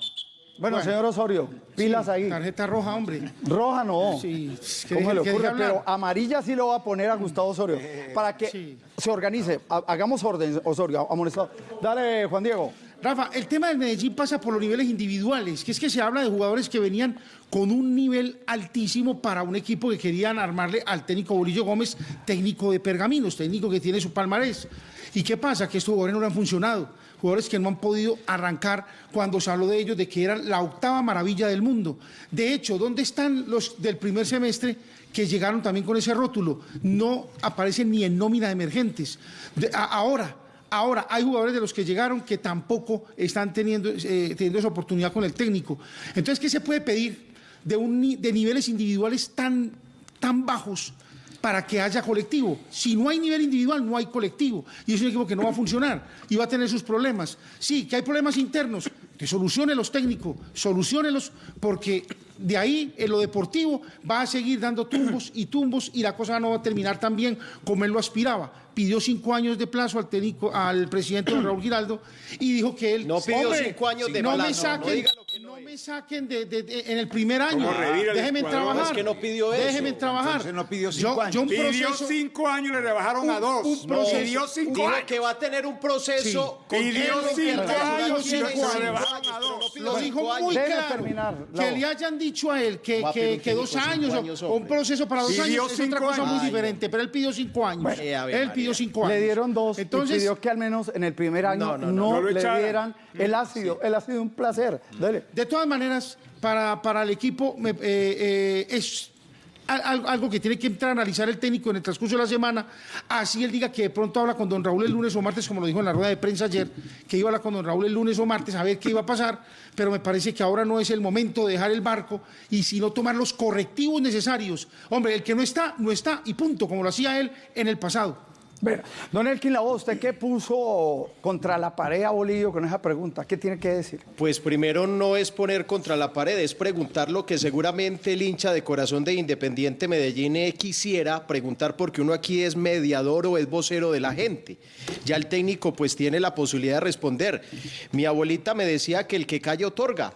Bueno, señor Osorio, pilas ahí. Tarjeta roja, hombre. Roja no. Sí, ¿Cómo le que ocurre? Pero amarilla sí lo va a poner a Gustavo Osorio. Para que sí. se organice. Ha- Hagamos orden, Osorio, amonestado. Dale, Juan Diego. Rafa, el tema del Medellín pasa por los niveles individuales, que es que se habla de jugadores que venían con un nivel altísimo para un equipo que querían armarle al técnico Bolillo Gómez, técnico de pergaminos, técnico que tiene su palmarés. ¿Y qué pasa? Que estos jugadores no han funcionado, jugadores que no han podido arrancar cuando se habló de ellos, de que eran la octava maravilla del mundo. De hecho, ¿dónde están los del primer semestre? que llegaron también con ese rótulo, no aparecen ni en nómina de emergentes. Ahora, Ahora, hay jugadores de los que llegaron que tampoco están teniendo, eh, teniendo esa oportunidad con el técnico. Entonces, ¿qué se puede pedir de, niveles individuales tan, tan bajos para que haya colectivo? Si no hay nivel individual, no hay colectivo. Y es un equipo que no va a funcionar y va a tener sus problemas. Sí, que hay problemas internos, que solucionen técnicos, solucionenlos, porque de ahí en lo deportivo va a seguir dando tumbos y tumbos y la cosa no va a terminar tan bien como él lo aspiraba. Pidió cinco años de plazo al técnico, al presidente Raúl Giraldo y dijo que él No pidió "Hombre, cinco años de no plazo, me no saquen, no no es". me saquen de, de- de- en el primer año. ¿Cómo revira el Déjenme trabajar. Es que no pidió eso. Déjenme trabajar. Entonces no pidió Yo- cinco años. yo un Pidió cinco años y le rebajaron a dos. un No, proceso- pidió cinco Dijo años. que va a tener un proceso. con Pidió técnico cinco años y rebajaron años, a dos. no Lo dijo muy claro. terminar, que le hayan dicho a él que, que- dos años, o- años, o un proceso para dos Pidió años es otra cosa muy diferente, pero él pidió cinco años. Él María. pidió cinco años. Le dieron dos Entonces, y pidió que al menos en el primer año No, no, no, no, no le dieran el ácido. El ácido un placer. Dale. De todas maneras, para, para el equipo eh, eh, es al- al- algo que tiene que entrar a analizar el técnico en el transcurso de la semana. Así él diga que de pronto habla con don Raúl el lunes o martes, como lo dijo en la rueda de prensa ayer, que iba a hablar con don Raúl el lunes o martes a ver qué iba a pasar, pero me parece que ahora no es el momento de dejar el barco y sino tomar los correctivos necesarios. Hombre, el que no está, no está y punto, como lo hacía él en el pasado. Don Elkin Lavoe, ¿usted qué puso contra la pared a Bolillo con esa pregunta? ¿Qué tiene que decir? Pues primero no es poner contra la pared, es preguntar lo que seguramente el hincha de corazón de Independiente Medellín eh, quisiera preguntar porque uno aquí es mediador o es vocero de la gente. Ya el técnico pues tiene la posibilidad de responder. Mi abuelita me decía que el que calla otorga.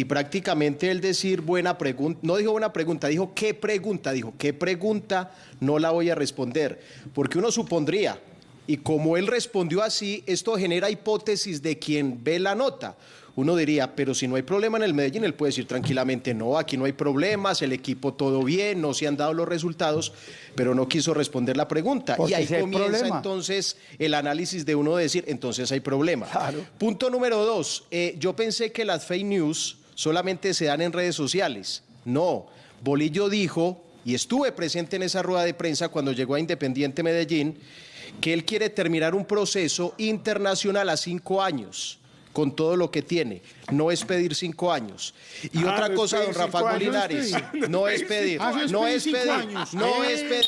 Y prácticamente el decir buena pregunta, no dijo buena pregunta, dijo qué pregunta, dijo qué pregunta no la voy a responder, porque uno supondría, y como él respondió así, esto genera hipótesis de quien ve la nota. Uno diría, pero si no hay problema en el Medellín, él puede decir tranquilamente, no, aquí no hay problemas, el equipo todo bien, no se han dado los resultados, pero no quiso responder la pregunta. Porque y ahí si comienza entonces el análisis de uno decir, entonces hay problema. Punto número dos, eh, yo pensé que las fake news solamente se dan en redes sociales. No, Bolillo dijo, y estuve presente en esa rueda de prensa cuando llegó a Independiente Medellín, que él quiere terminar un proceso internacional a cinco años con todo lo que tiene. No es pedir cinco años. Y Ah, otra no es cosa, don cinco Rafa años, Linares, no (laughs) es pedir. no es pedir, Ah, es no pedir es cinco pedir.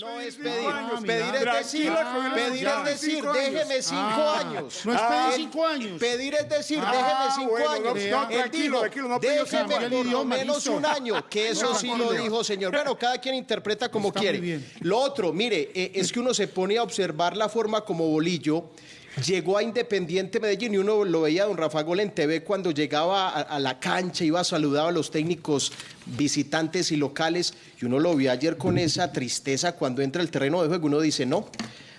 No es pedir, no es pedir. Ah, es decir, pedir ya. es decir, déjeme cinco Ah, años. no es pedir Ah, cinco años. Pedir es decir, Ah, déjeme cinco bueno, años. no, no, Él dijo, no déjeme por lo menos un año, que eso sí lo dijo, señor. Bueno, cada quien interpreta como Está quiere. bien. Lo otro, mire, eh, es que uno se pone a observar la forma como Bolillo llegó a Independiente Medellín y uno lo veía don Rafa Gol en TV cuando llegaba a, la cancha, iba a saludar a los técnicos visitantes y locales y uno lo vio ayer con esa tristeza cuando entra al terreno de juego, uno dice, no.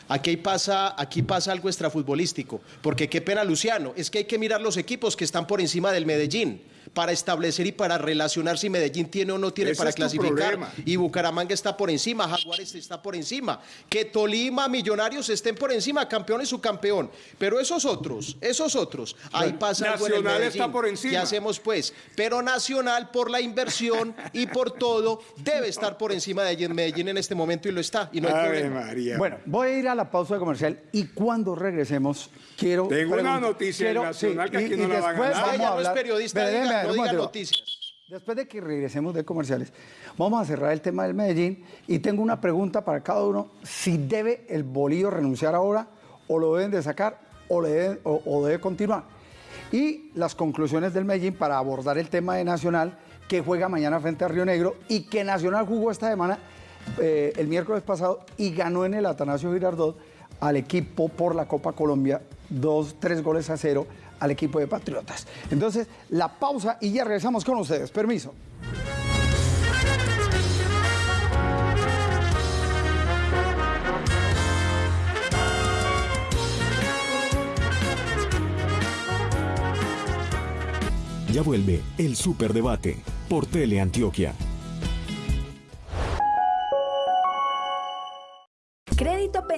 Aquí pasa, aquí pasa algo extrafutbolístico, porque qué pena Luciano, es que hay que mirar los equipos que están por encima del Medellín para establecer y para relacionar si Medellín tiene o no tiene Ese para clasificar problema. y Bucaramanga está por encima, Jaguares está por encima, que Tolima, Millonarios estén por encima, campeón y subcampeón, pero esos otros, esos otros, ahí pasa algo en el Nacional Medellín. está por encima. ¿Qué hacemos pues? Pero Nacional por la inversión y por todo debe estar por encima de Medellín en este momento y lo está y no hay Ave problema. María. Bueno, voy a ir a la pausa comercial y cuando regresemos quiero... Tengo una noticia en Nacional que aquí no la van a después dar. Ah, vamos ya a no es hablar- periodista, no diga momento. noticias. Después de que regresemos de comerciales, vamos a cerrar el tema del Medellín y tengo una pregunta para cada uno. Si debe el Bolillo renunciar ahora o lo deben de sacar o, le deben- o- o debe continuar. Y las conclusiones del Medellín para abordar el tema de Nacional que juega mañana frente a Río Negro y que Nacional jugó esta semana eh, el miércoles pasado y ganó en el Atanasio Girardot al equipo por la Copa Colombia, dos, tres goles a cero al equipo de Patriotas. Entonces, la pausa y ya regresamos con ustedes. Permiso. Ya vuelve el Superdebate por Teleantioquia. Crédito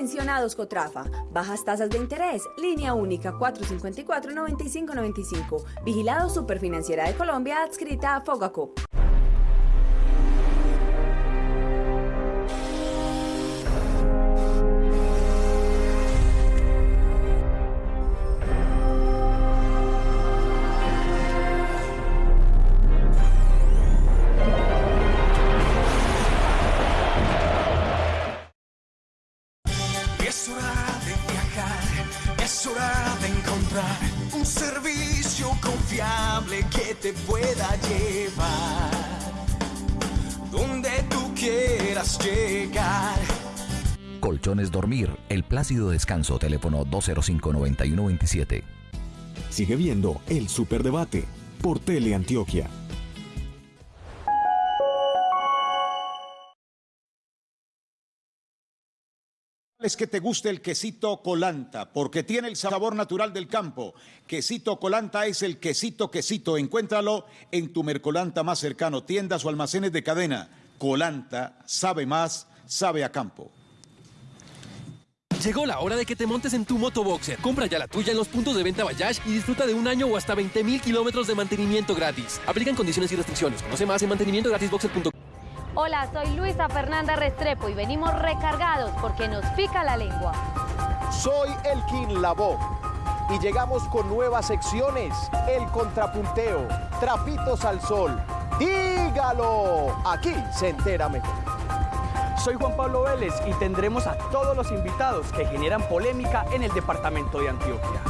Pensionados Cotrafa. Bajas tasas de interés. Línea única 454-9595. Vigilado Superfinanciera de Colombia adscrita a Fogacop. Colchones Dormir, el plácido descanso, teléfono 205-9127. Sigue viendo el Superdebate por Teleantioquia. Es que te guste el quesito colanta, porque tiene el sabor natural del campo. Quesito colanta es el quesito quesito. Encuéntralo en tu Mercolanta más cercano, tiendas o almacenes de cadena. Colanta sabe más, sabe a campo. Llegó la hora de que te montes en tu motoboxer. Compra ya la tuya en los puntos de venta Bayash y disfruta de un año o hasta 20 mil kilómetros de mantenimiento gratis. Aplican condiciones y restricciones. Conoce más en mantenimientogratisboxer.com. Hola, soy Luisa Fernanda Restrepo y venimos recargados porque nos pica la lengua. Soy Elkin Labo y llegamos con nuevas secciones. El contrapunteo, trapitos al sol. Dígalo, aquí se entera mejor. Soy Juan Pablo Vélez y tendremos a todos los invitados que generan polémica en el departamento de Antioquia.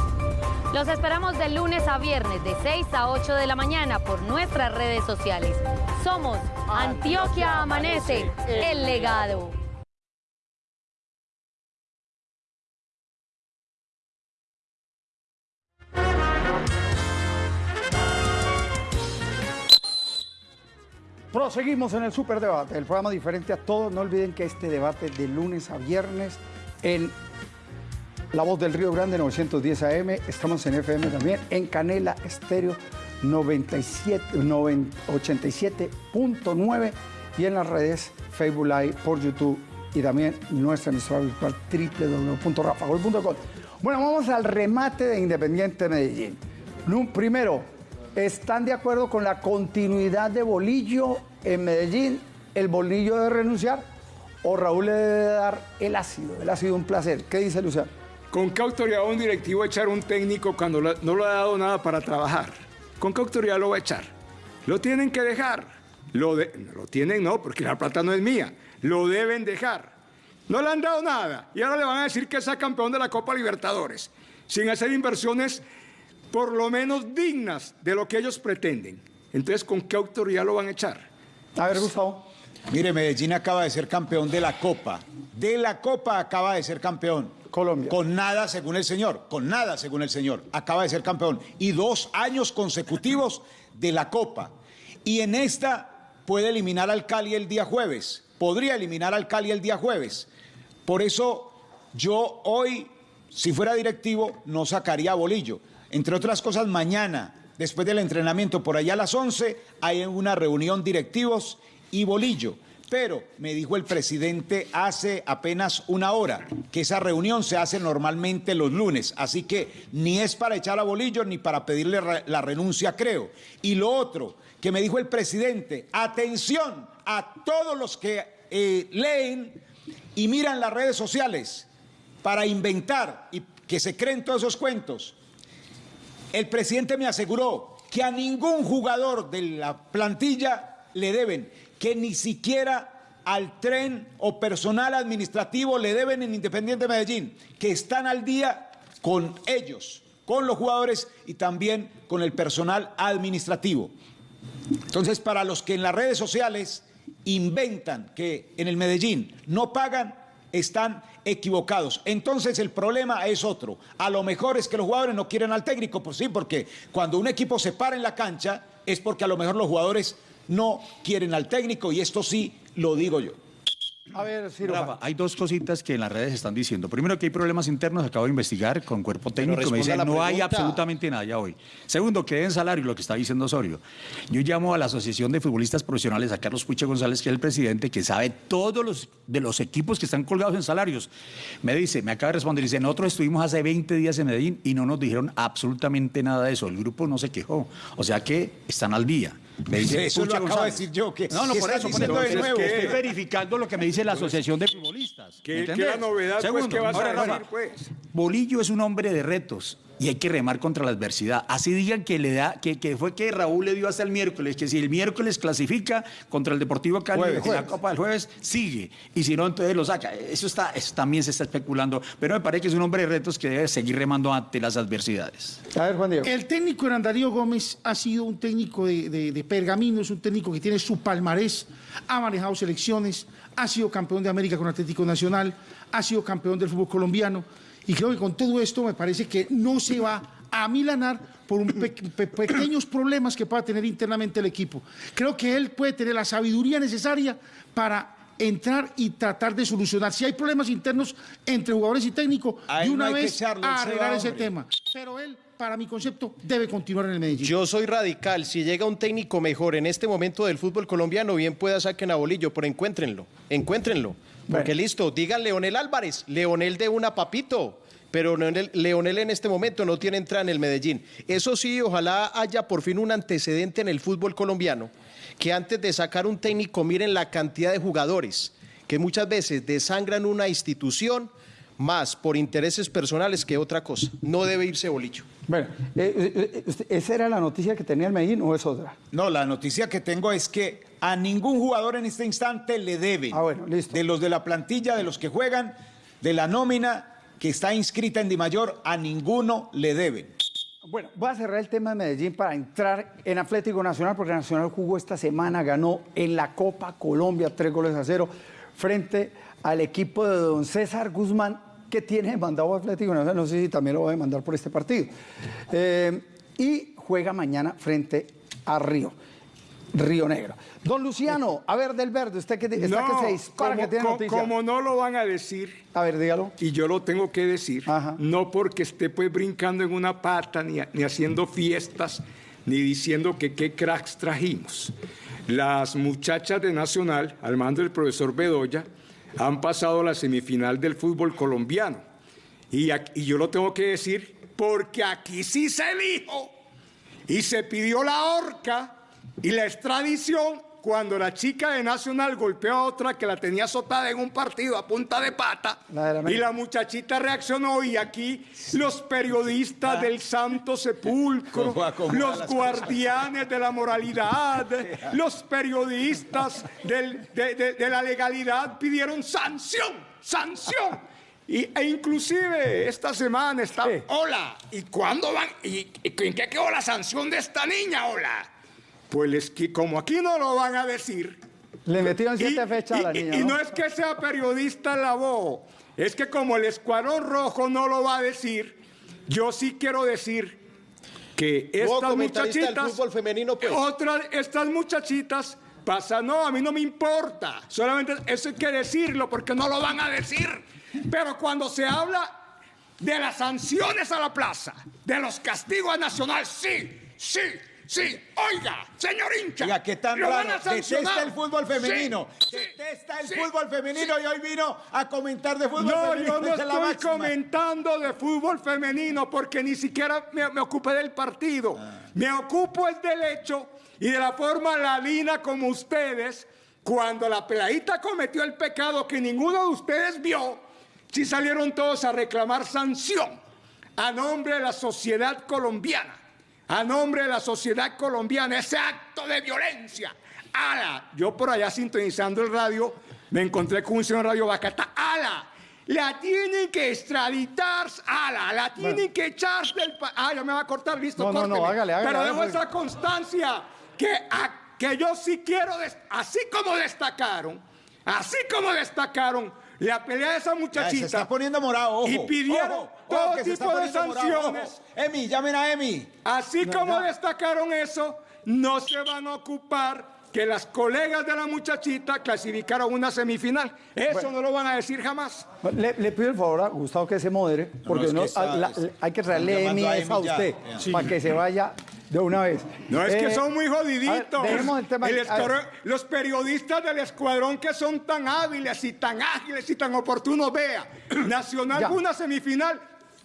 Los esperamos de lunes a viernes de 6 a 8 de la mañana por nuestras redes sociales. Somos Antioquia Amanece, el legado. Proseguimos en el Superdebate, el programa diferente a todos. No olviden que este debate de lunes a viernes en La Voz del Río Grande 910 AM, estamos en FM también, en Canela Estéreo 97 90 87.9 y en las redes Facebook Live por YouTube y también nuestra emisora virtual www.rafagol.com. Bueno, vamos al remate de Independiente Medellín. Primero, ¿están de acuerdo con la continuidad de Bolillo en Medellín? ¿El Bolillo debe renunciar? ¿O Raúl le debe dar el ácido? El ácido un placer. ¿Qué dice Luciano? ¿Con qué autoridad va un directivo echar un técnico cuando no le ha dado nada para trabajar? ¿Con qué autoridad lo va a echar? Lo tienen que dejar. Lo, lo tienen, no, porque la plata no es mía. Lo deben dejar. No le han dado nada. Y ahora le van a decir que sea campeón de la Copa Libertadores. Sin hacer inversiones por lo menos dignas de lo que ellos pretenden. Entonces, ¿con qué autoridad lo van a echar? A ver, Gustavo. Mire, Medellín acaba de ser campeón de la Copa. De la Copa acaba de ser campeón. Colombia. Con nada, según el señor. Con nada, según el señor. Acaba de ser campeón. Y dos años consecutivos de la Copa. Y en esta puede eliminar al Cali el día jueves. Podría eliminar al Cali el día jueves. Por eso yo hoy, si fuera directivo, no sacaría a Bolillo. Entre otras cosas, mañana, después del entrenamiento, por allá a las 11, hay una reunión directivos y Bolillo. Pero me dijo el presidente hace apenas una hora que esa reunión se hace normalmente los lunes, así que ni es para echar a Bolillo ni para pedirle la renuncia, creo. Y lo otro que me dijo el presidente, atención a todos los que eh, leen y miran las redes sociales para inventar y que se creen todos esos cuentos. El presidente me aseguró que a ningún jugador de la plantilla le deben, que ni siquiera al tren o personal administrativo le deben en Independiente Medellín, que están al día con ellos, con los jugadores y también con el personal administrativo. Entonces, para los que en las redes sociales inventan que en el Medellín no pagan, están equivocados. Entonces el problema es otro. A lo mejor es que los jugadores no quieren al técnico, pues sí, porque cuando un equipo se para en la cancha es porque a lo mejor los jugadores no quieren al técnico y esto sí lo digo yo. A ver. Rafa, hay dos cositas que en las redes están diciendo. Primero, que hay problemas internos, acabo de investigar con cuerpo técnico, me dicen no hay absolutamente nada ya hoy. Segundo, que den salario, lo que está diciendo Osorio. Yo llamo a la Asociación de Futbolistas Profesionales, a Carlos Puche González, que es el presidente, que sabe todos los de los equipos que están colgados en salarios. Me dice, me acaba de responder, dice, nosotros estuvimos hace 20 días en Medellín y no nos dijeron absolutamente nada de eso. El grupo no se quejó. O sea que están al día. Me dice Eso lo acabo de decir yo, que- no, no, ¿qué por eso, por eso. de nuevo? Estoy ¿Qué? verificando lo que me dice la Asociación de Futbolistas. ¿Qué- la novedad, pues, Segundo, qué vas a ahora, decir, Rafa, pues? Bolillo es un hombre de retos y hay que remar contra la adversidad. Así digan que le da, que, que fue que Raúl le dio hasta el miércoles, que si el miércoles clasifica contra el Deportivo Cali Jueves. en la. Copa del Jueves, sigue. Y si no, entonces lo saca. Eso está, eso también se está especulando. Pero me parece que es un hombre de retos que debe seguir remando ante las adversidades. A ver, Juan Diego. El técnico Hernán Darío Gómez ha sido un técnico de, de- de pergamino, es un técnico que tiene su palmarés, ha manejado selecciones, ha sido campeón de América con Atlético Nacional, ha sido campeón del fútbol colombiano. Y creo que con todo esto me parece que no se va a milanar por un pe- pe- pequeños problemas que pueda tener internamente el equipo. Creo que él puede tener la sabiduría necesaria para entrar y tratar de solucionar. Si hay problemas internos entre jugadores y técnico, de no una vez echarlo, a arreglar va, ese tema. Pero él, para mi concepto, debe continuar en el Medellín. Yo soy radical. Si llega un técnico mejor en este momento del fútbol colombiano, bien pueda saquen a Bolillo, pero encuéntrenlo. Encuéntrenlo. Porque listo, digan Leonel Álvarez. Leonel de una papito. Pero Leonel, Leonel en este momento no tiene entrada en el Medellín. Eso sí, ojalá haya por fin un antecedente en el fútbol colombiano. Que antes de sacar un técnico, miren la cantidad de jugadores que muchas veces desangran una institución más por intereses personales que otra cosa. No debe irse Bolicho. Bueno, eh, eh, ¿esa era la noticia que tenía el Medellín o es otra? No, la noticia que tengo es que a ningún jugador en este instante le deben. Ah, bueno, listo. De los de la plantilla, de los que juegan, de la nómina que está inscrita en Di Mayor, a ninguno le deben. Bueno, voy a cerrar el tema de Medellín para entrar en Atlético Nacional, porque Nacional jugó esta semana, ganó en la Copa Colombia tres goles a cero frente al equipo de don César Guzmán, que tiene mandado Atlético Nacional, no sé si también lo va a demandar por este partido. Eh, y juega mañana frente a Río. Río Negro. Don Luciano, a ver, del verde, usted que está No, que se dispara, como, que tiene co- noticia. como no lo van a decir. A ver, dígalo. Y yo lo tengo que decir. No porque esté pues brincando en una pata, ni, ni haciendo fiestas, ni diciendo que qué cracks trajimos. Las muchachas de Nacional, al mando del profesor Bedoya, han pasado la semifinal del fútbol colombiano. Y yo lo tengo que decir porque aquí sí se dijo y se pidió la horca y la extradición cuando la chica de Nacional golpeó a otra que la tenía azotada en un partido a punta de pata La de la y la muchachita reaccionó y aquí los periodistas del Santo Sepulcro, ¿Cómo acomoda los guardianes de la moralidad, los periodistas del- de, de- de la legalidad pidieron sanción, sanción. Y, e inclusive esta semana está, hola, ¿y cuándo van? ¿Y, y en qué quedó la sanción de esta niña, hola? Pues es que como aquí no lo van a decir, Le metieron siete fechas a la y, niña. y ¿no? no es que sea periodista la voz, es que como el Escuadrón Rojo no lo va a decir, yo sí quiero decir que estas muchachitas, fútbol femenino, pues. otras, estas muchachitas pasan, no, a mí no me importa, solamente eso hay que decirlo porque no lo van a decir, pero cuando se habla de las sanciones a la plaza, de los castigos a Nacional, sí, sí, sí, oiga, señor hincha, Oiga, qué tan lo van raro. a sancionar. Detesta el fútbol femenino. Sí, Detesta el sí, fútbol femenino y hoy vino a comentar de fútbol no, femenino. yo no es la estoy máxima. comentando de fútbol femenino porque ni siquiera me, me ocupé del partido. Me ocupo es del hecho y de la forma ladina como ustedes, cuando la peladita cometió el pecado que ninguno de ustedes vio, si salieron todos a reclamar sanción a nombre de la sociedad colombiana, a nombre de la sociedad colombiana, ese acto de violencia. ¡Ala! Yo por allá sintonizando el radio, me encontré con un señor Radio Bacata. ¡Ala! La tienen que extraditar, ala, la tienen que echar del país. Ah, ya me va a cortar, listo, No, no, no, hágale, hágale, Pero dejo esa constancia que, a- que yo sí quiero, así como destacaron, así como destacaron la pelea de esa Ya, muchachita. se está poniendo morado, ojo. Y pidieron ojo, ojo, todo tipo de sanciones. Emi, llamen a Emi. Así No, como no. destacaron eso, no se van a ocupar que las colegas de la muchachita clasificaron una semifinal. Eso no lo van a decir jamás. Le, le pido el favor a Gustavo que se modere, porque es que no, está- la- hay que traerle Emi a a ya. usted, Sí. para que se vaya de una vez. No, es que Eh, son muy ver, jodiditos. el tema. El los periodistas del escuadrón que son tan hábiles y tan ágiles y tan oportunos, vea, (clears throat) Nacional Ya. una semifinal,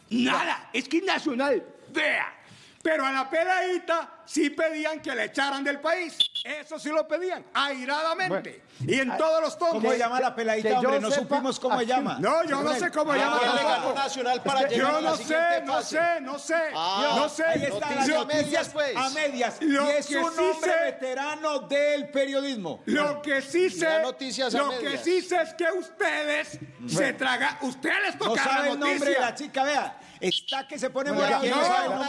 nada, es que Nacional, vea. Pero a la peladita sí pedían que la echaran del país. Eso sí lo pedían, airadamente. Y en todos los tonos. ¿Cómo llama la peladita, hombre? No sepa- supimos cómo aquí- llama. No, yo no sé cómo Ah, llama tampoco. Nacional para llegar yo a la no sé, no sé, no sé. Ah, no sé. Ahí está las noticias pues. a medias. Lo y es que un hombre veterano del periodismo. Lo que sí sé, lo que sí sé es que ustedes se tragan, ustedes les No toca sabe la el nombre de noticia. la chica, vea. Está que se pone Bueno, morado. No.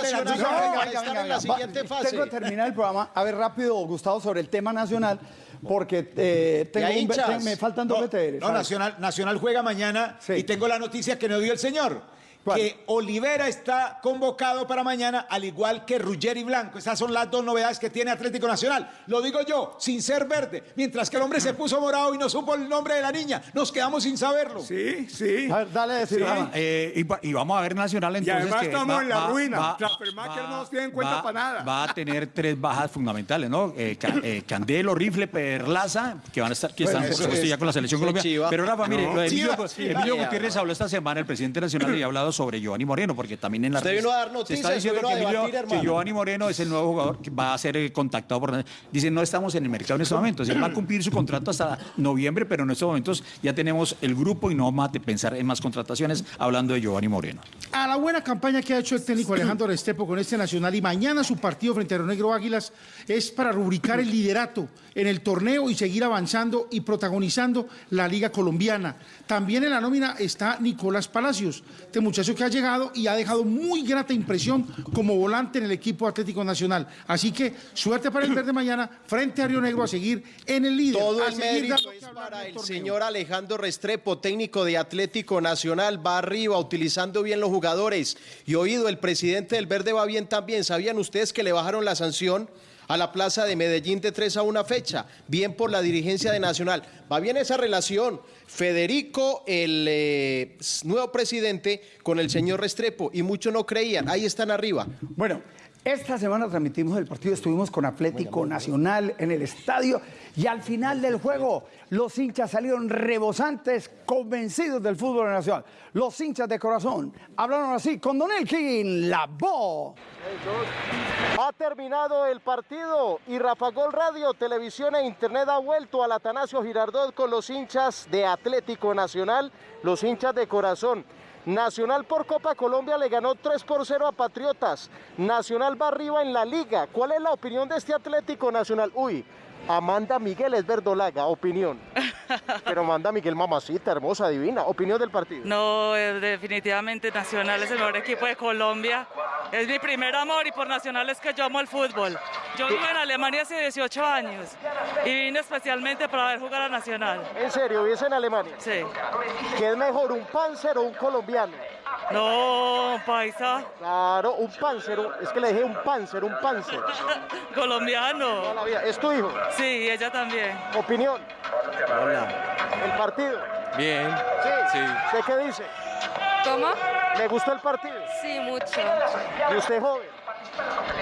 Tengo que terminar el programa. A ver, rápido, Gustavo, sobre el tema nacional, porque eh, tengo un- me faltan dos No, no. Nacional, Nacional juega mañana Sí. y tengo la noticia que nos dio el señor. ¿Cuál? Que Olivera está convocado para mañana, al igual que Ruggeri Blanco. Esas son las dos novedades que tiene Atlético Nacional. Lo digo yo, sin ser verde. Mientras que el hombre se puso morado y no supo el nombre de la niña. Nos quedamos sin saberlo. Sí, sí. A ver, dale a decir, Sí. Eh, y, va- y vamos a ver Nacional Y entonces. además que estamos va- en la va- ruina. va- no nos tiene en cuenta para nada. Va a tener tres bajas fundamentales, ¿no? Eh, eh, Candelo, Rifle, Perlaza, que van a estar, que Bueno, están por eso supuesto es- ya con la selección eso es Colombia. chiva. Pero Rafa, mire, No. lo de Emilio. Emilio. Gutiérrez habló esta semana, el presidente nacional, y ha hablado sobre Giovanni Moreno, porque también en la Usted vino a dar se noticias, está diciendo vino que, a Emilio- debatir, que hermano. Giovanni Moreno es el nuevo jugador que va a ser contactado por... Dicen, no estamos en el mercado en estos momentos. Él va a cumplir su contrato hasta noviembre, pero en estos momentos ya tenemos el grupo y no vamos a pensar en más contrataciones hablando de Giovanni Moreno. A la buena campaña que ha hecho el técnico Alejandro (clears throat) Restrepo con este Nacional y mañana su partido frente a Río Negro Águilas es para rubricar el liderato en el torneo y seguir avanzando y protagonizando la Liga Colombiana. También en la nómina está Nicolás Palacios, este muchacho que ha llegado y ha dejado muy grata impresión como volante en el equipo Atlético Nacional. Así que suerte para el verde mañana frente a Río Negro a seguir en el líder. Todo el mérito es para el señor Alejandro Restrepo, técnico de Atlético Nacional, va arriba utilizando bien los jugadores. Y oído, el presidente del Verde va bien también. ¿Sabían ustedes que le bajaron la sanción? A la plaza de Medellín de tres a una fecha, bien por la dirigencia de Nacional. Va bien esa relación, Federico, el eh, nuevo presidente, con el señor Restrepo, y muchos no creían, ahí están arriba. Bueno, esta semana transmitimos el partido, estuvimos con Atlético Nacional en el estadio y al final del juego los hinchas salieron rebosantes, convencidos del fútbol nacional. Los hinchas de corazón hablaron así con Don Elkin, la voz. Ha terminado el partido y Rafa Gol Radio, Televisión e Internet ha vuelto al Atanasio Girardot con los hinchas de Atlético Nacional, los hinchas de corazón. Nacional por Copa Colombia le ganó 3 por 0 a Patriotas. Nacional va arriba en la liga. ¿Cuál es la opinión de este Atlético Nacional? Uy, Amanda Miguel es verdolaga, opinión. (laughs) Pero Amanda Miguel, mamacita, hermosa, divina. Opinión del partido. No, eh, definitivamente Nacional es el mejor equipo de Colombia. Es mi primer amor y por Nacional es que yo amo el fútbol. Yo vivo en Alemania hace 18 años y vine especialmente para ver jugar a Nacional. ¿En serio? ¿Vives en Alemania? Sí. ¿Qué es mejor, un Panzer o un colombiano? No, paisa. Claro, un Panzer, un- es que le dije un Panzer, un Panzer. (laughs) Colombiano. Toda la vida. ¿Es tu hijo? Sí, ella también. Opinión. Hola. El partido. Bien. Sí. ¿Usted qué dice? ¿Cómo? ¿Le gustó el partido? Sí, mucho. ¿Y usted joven?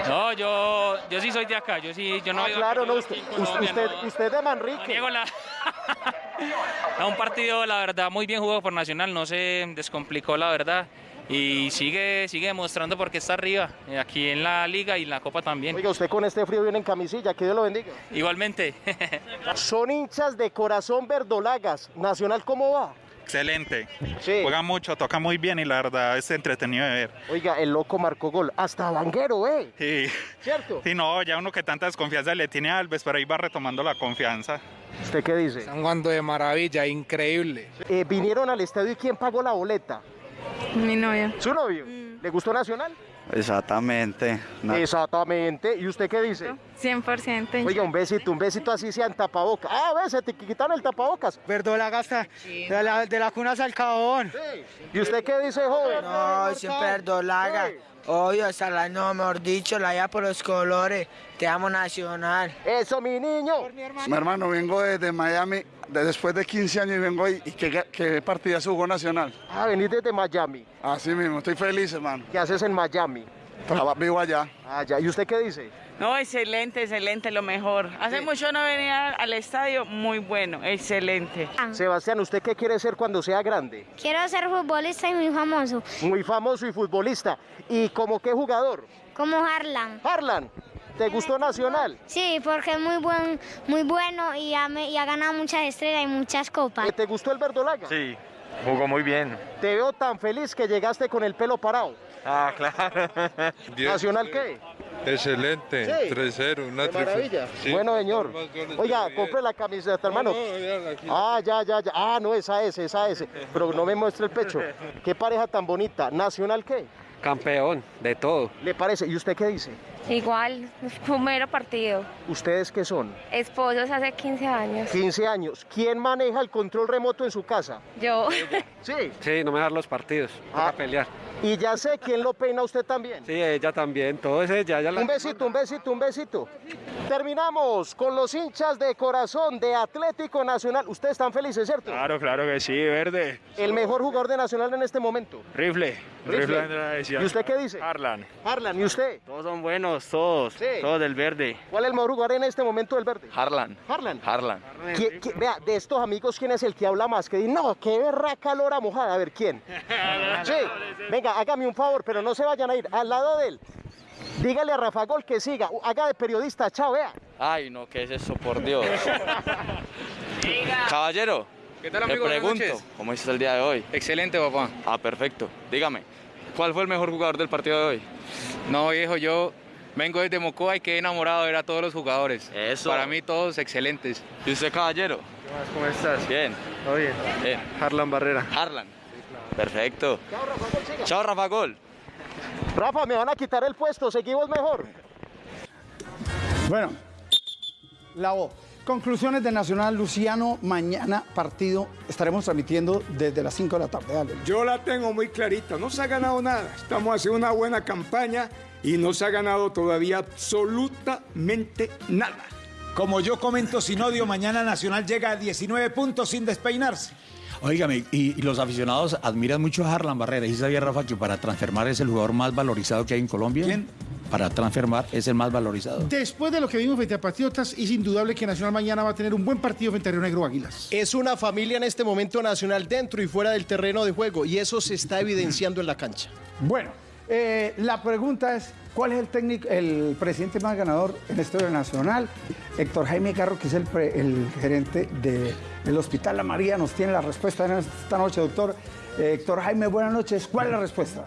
No, yo, yo sí soy de acá, yo sí, yo no Ah, claro, no, usted, usted, no. de Manrique. niego la- (laughs) A un partido, la verdad, muy bien jugado por Nacional, no se descomplicó, la verdad. Y sigue, sigue demostrando por qué está arriba, eh, aquí en la liga y en la copa también. Oiga, usted con este frío viene en camisilla, que Dios lo bendiga. Igualmente. (laughs) Son hinchas de corazón verdolagas. ¿Nacional cómo va? Excelente. Juega mucho, toca muy bien y la verdad es entretenido de ver. Oiga, el loco marcó gol. Hasta Vanguero, ¿eh? Sí. ¿Cierto? Sí, no, ya uno que tanta desconfianza le tiene a Alves, pero ahí va retomando la confianza. ¿Usted qué dice? Están jugando de maravilla, increíble. Eh, vinieron al estadio y ¿quién pagó la boleta? Mi novia. ¿Su novio? ¿Le gustó Nacional? Exactamente. Exactamente. ¿Y usted qué dice? 100%. Oiga, un besito, un besito así sea en tapabocas. Ah, ves, se te quitaron el tapabocas. Verdolaga gasta de la, de la cuna al cabón. ¿Y usted qué dice, joven? No, siempre verdolaga. Obvio, hasta la no, mejor dicho, la ya por los colores. Te amo nacional. Eso, mi niño. Mi hermano, vengo desde Miami después de 15 años y vengo y, y qué, qué partida jugó Nacional. Ah, venís desde Miami. Así mismo, estoy feliz, hermano. ¿Qué haces en Miami? Traba- vivo allá. Ah, ya. ¿Y usted qué dice? No, excelente, excelente, lo mejor. Hace mucho no venía al estadio, muy bueno, excelente. Sebastián, ¿usted qué quiere ser cuando sea grande? Quiero ser futbolista y muy famoso, Muy famoso y futbolista. ¿Y como qué jugador? como Harlan. Harlan. ¿Te gustó Nacional? Sí, porque es muy buen, muy bueno y ha, me- y ha ganado muchas estrellas y muchas copas. ¿Te gustó el verdolaga? Sí, jugó muy bien. Te veo tan feliz que llegaste con el pelo parado. Ah, claro. (laughs) ¿Nacional qué? Excelente, Sí. 3-0, una Qué maravilla. Sí. Bueno, señor. Oiga, compre la camiseta, hermano. Ah, ya, ya, ya. Ah, no, esa es, esa es. Pero no me muestre el pecho. (laughs) Qué pareja tan bonita. ¿Nacional qué? Campeón de todo. ¿Le parece? ¿Y usted qué dice? Igual, primero partido. ¿Ustedes qué son? Esposos hace 15 años. 15 años. ¿Quién maneja el control remoto en su casa? Yo. Sí. Sí, no me dan los partidos. Ah. a pelear. Y ya sé quién lo peina usted también. Sí, ella también. Todo ese ya, ya la. Un besito, un besito, un besito. Terminamos con los hinchas de corazón de Atlético Nacional. Ustedes están felices, ¿cierto? Claro, claro que sí, verde. El mejor jugador de Nacional en este momento. Rifle. Rifle. ¿Y usted qué dice? Harlan. Harlan, ¿y usted? Todos son buenos, todos. Todos del verde. ¿Cuál es el mejor jugador en este momento del verde? Harlan. Harlan. Harlan. ¿Qui- qui- vea, de estos amigos, ¿quién es el que habla más? Que dice, no, qué berraca lora mojada. A ver, ¿quién? (laughs) Sí, venga, hágame un favor, pero no se vayan a ir. Al lado de él, dígale a Rafa Gol que siga. Haga de periodista, chao, vea. Ay, no, ¿qué es eso, por Dios? (laughs) Caballero. ¿Qué tal, amigo? Pregunto. ¿cómo está el día de hoy? Excelente, papá. Ah, perfecto. Dígame, ¿cuál fue el mejor jugador del partido de hoy? No, viejo, yo vengo desde Mocoa y quedé enamorado de ver a todos los jugadores. Eso. Para mí todos excelentes. ¿Y usted, caballero? ¿Cómo estás? Bien. Todo bien. Bien. Harlan Barrera. Harlan. Perfecto. Chao, Rafa Gol. Rafa, me van a quitar el puesto, seguimos mejor. Bueno, la voz. Conclusiones de Nacional, Luciano, mañana partido estaremos transmitiendo desde las 5 de la tarde. Dale. Yo la tengo muy clarita, no se ha ganado nada. Estamos haciendo una buena campaña y no se ha ganado todavía absolutamente nada. Como yo comento sin odio, mañana Nacional llega a 19 puntos sin despeinarse. Óigame, y, y los aficionados admiran mucho a Harlan Barrera. ¿Y sabía, Rafa, que para transfermar es el jugador más valorizado que hay en Colombia? ¿Quién? Para transfermar es el más valorizado. Después de lo que vimos frente a Patriotas, es indudable que Nacional mañana va a tener un buen partido frente a Río Negro Águilas. Es una familia en este momento nacional dentro y fuera del terreno de juego y eso se está evidenciando en la cancha. Bueno, eh, la pregunta es, ¿cuál es el técnico, el presidente más ganador en la historia nacional? Héctor Jaime Carro, que es el, pre- el gerente del Hospital La María, nos tiene la respuesta en esta noche, doctor. Eh, Héctor Jaime, buenas noches. ¿Cuál es la respuesta?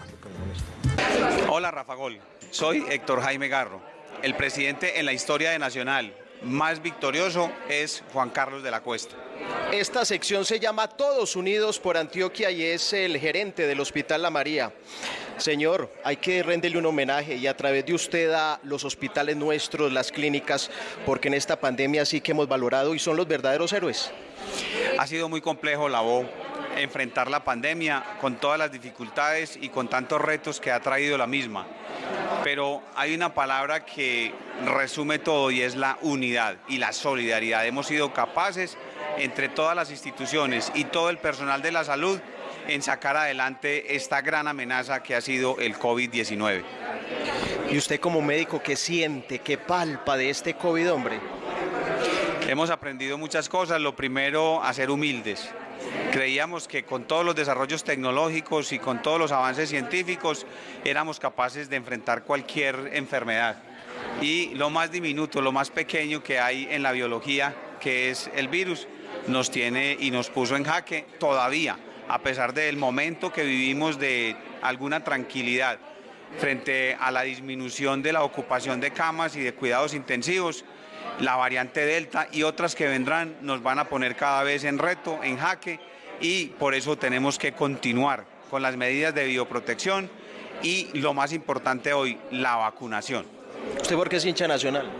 Hola Rafa Gol, soy Héctor Jaime Garro. El presidente en la historia de Nacional más victorioso es Juan Carlos de la Cuesta. Esta sección se llama Todos Unidos por Antioquia y es el gerente del Hospital La María. Señor, hay que renderle un homenaje y a través de usted a los hospitales nuestros, las clínicas, porque en esta pandemia sí que hemos valorado y son los verdaderos héroes. Ha sido muy complejo la voz enfrentar la pandemia con todas las dificultades y con tantos retos que ha traído la misma. Pero hay una palabra que resume todo y es la unidad y la solidaridad. Hemos sido capaces entre todas las instituciones y todo el personal de la salud en sacar adelante esta gran amenaza que ha sido el COVID-19. ¿Y usted como médico qué siente, qué palpa de este COVID, hombre? Hemos aprendido muchas cosas. Lo primero, a ser humildes. Creíamos que con todos los desarrollos tecnológicos y con todos los avances científicos éramos capaces de enfrentar cualquier enfermedad. Y lo más diminuto, lo más pequeño que hay en la biología, que es el virus, nos tiene y nos puso en jaque todavía, a pesar del momento que vivimos de alguna tranquilidad frente a la disminución de la ocupación de camas y de cuidados intensivos la variante Delta y otras que vendrán nos van a poner cada vez en reto, en jaque, y por eso tenemos que continuar con las medidas de bioprotección y lo más importante hoy, la vacunación. ¿Usted por qué es hincha nacional?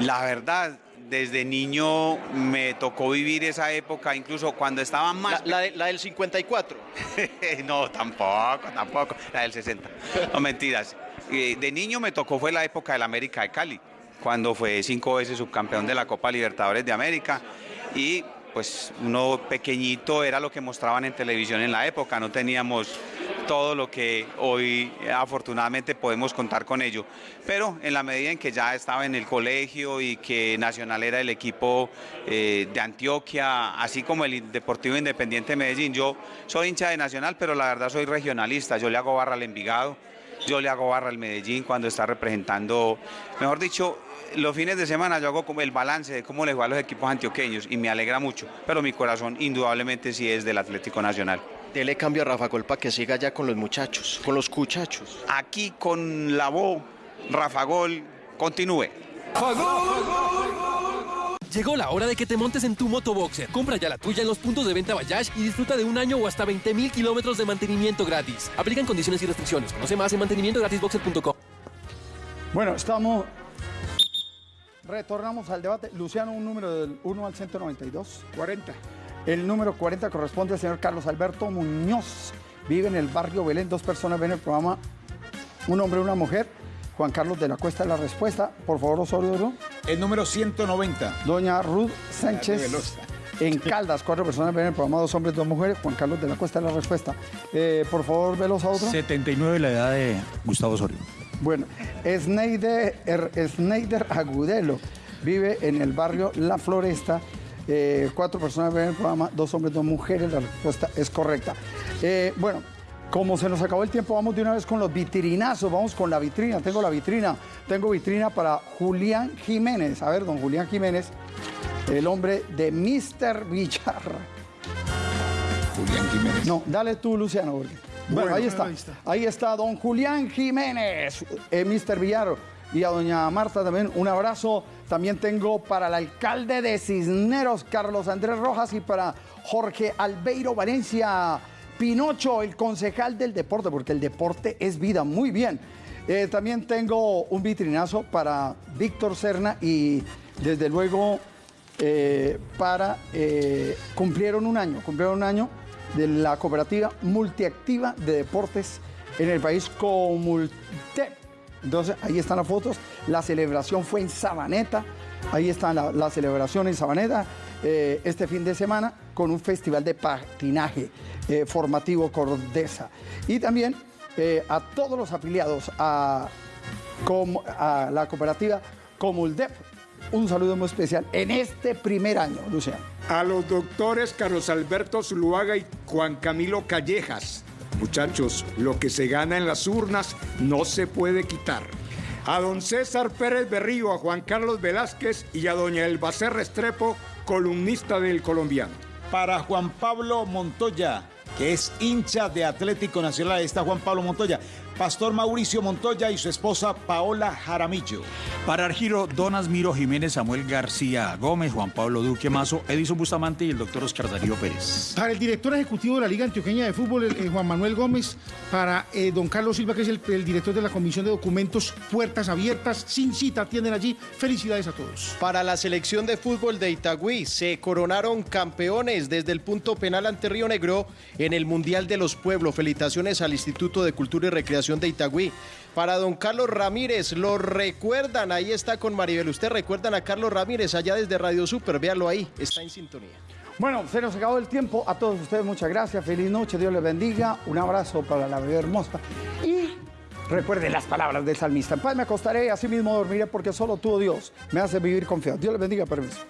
La verdad, desde niño me tocó vivir esa época, incluso cuando estaba más... La, de- la del 54. (laughs) no, tampoco, tampoco. La del 60. No, mentiras. Eh, De niño me tocó fue la época del América de Cali, cuando fue cinco veces subcampeón de la Copa Libertadores de América. Y pues uno pequeñito era lo que mostraban en televisión en la época, no teníamos todo lo que hoy afortunadamente podemos contar con ello. Pero en la medida en que ya estaba en el colegio y que Nacional era el equipo eh, de Antioquia, así como el Deportivo Independiente de Medellín, yo soy hincha de Nacional, pero la verdad soy regionalista, yo le hago barra al Envigado, yo le hago barra al Medellín cuando está representando, mejor dicho, los fines de semana yo hago como el balance de cómo le va a los equipos antioqueños y me alegra mucho, pero mi corazón indudablemente sí es del Atlético Nacional. Dele cambio a Rafa Gol para que siga ya con los muchachos, con los cuchachos. Aquí con la voz, Rafa Gol, continúe. Llegó la hora de que te montes en tu motoboxer. Compra ya la tuya en los puntos de venta Bayash y disfruta de un año o hasta 20 mil kilómetros de mantenimiento gratis. Aplican condiciones y restricciones. Conoce más en mantenimientogratisboxer.com. Bueno, estamos. Retornamos al debate. Luciano, un número del 1 al 192. 40. El número 40 corresponde al señor Carlos Alberto Muñoz. Vive en el barrio Belén. Dos personas ven el programa. Un hombre y una mujer. Juan Carlos de la Cuesta, la respuesta. Por favor, Osorio. ¿no? El número 190. Doña Ruth Sánchez. Velosa. En Caldas, cuatro personas ven el programa Dos Hombres, Dos Mujeres. Juan Carlos de la Cuesta es la respuesta. Eh, por favor, velos a otro. 79 la edad de Gustavo Osorio. Bueno, Sneider, Er- Sneider Agudelo vive en el barrio La Floresta. Eh, cuatro personas ven el programa, dos hombres, dos mujeres. La respuesta es correcta. Eh, bueno, como se nos acabó el tiempo, vamos de una vez con los vitrinazos. Vamos con la vitrina. Tengo la vitrina. Tengo vitrina para Julián Jiménez. A ver, don Julián Jiménez, el hombre de Mr. Villar. Julián Jiménez. No, dale tú, Luciano. porque- Bueno, Bueno, ahí está. ahí está. Ahí está don Julián Jiménez, eh, Mr. Villar. Y a doña Marta también un abrazo. También tengo para el alcalde de Cisneros, Carlos Andrés Rojas, y para Jorge Albeiro Valencia Pinocho, el concejal del deporte, porque el deporte es vida. Muy bien. Eh, también tengo un vitrinazo para Víctor Serna y desde luego eh, para eh, cumplieron un año, cumplieron un año de la cooperativa multiactiva de deportes en el país Comultep. Entonces ahí están las fotos. La celebración fue en Sabaneta. Ahí está la, la celebración en Sabaneta este fin de semana con un festival de patinaje eh, formativo Cordesa. Y también eh, a todos los afiliados a, a la cooperativa Comuldep. Un saludo muy especial en este primer año, Luciano. A los doctores Carlos Alberto Zuluaga y Juan Camilo Callejas. Muchachos, lo que se gana en las urnas no se puede quitar. A don César Pérez Berrío, a Juan Carlos Velázquez y a doña Elbacer Restrepo, columnista del colombiano. Para Juan Pablo Montoya, que es hincha de Atlético Nacional, está Juan Pablo Montoya. Pastor Mauricio Montoya y su esposa Paola Jaramillo. Para Argiro, Don Asmiro Jiménez, Samuel García Gómez, Juan Pablo Duque Mazo, Edison Bustamante y el doctor Oscar Darío Pérez. Para el director ejecutivo de la Liga Antioqueña de Fútbol, Juan Manuel Gómez. Para eh, don Carlos Silva, que es el, el director de la Comisión de Documentos Puertas Abiertas. Sin cita, atienden allí. Felicidades a todos. Para la selección de fútbol de Itagüí se coronaron campeones desde el punto penal ante Río Negro en el Mundial de los Pueblos. Felicitaciones al Instituto de Cultura y Recreación de Itagüí. Para don Carlos Ramírez, lo recuerdan, ahí está con Maribel. Usted recuerdan a Carlos Ramírez allá desde Radio Super, véalo ahí, está en sintonía. Bueno, se nos acabó el tiempo. A todos ustedes muchas gracias. Feliz noche. Dios les bendiga. Un abrazo para la bebé hermosa. Y recuerden las palabras del salmista. En paz me acostaré y así mismo dormiré porque solo tú, oh Dios, me hace vivir confiado. Dios les bendiga. Permiso.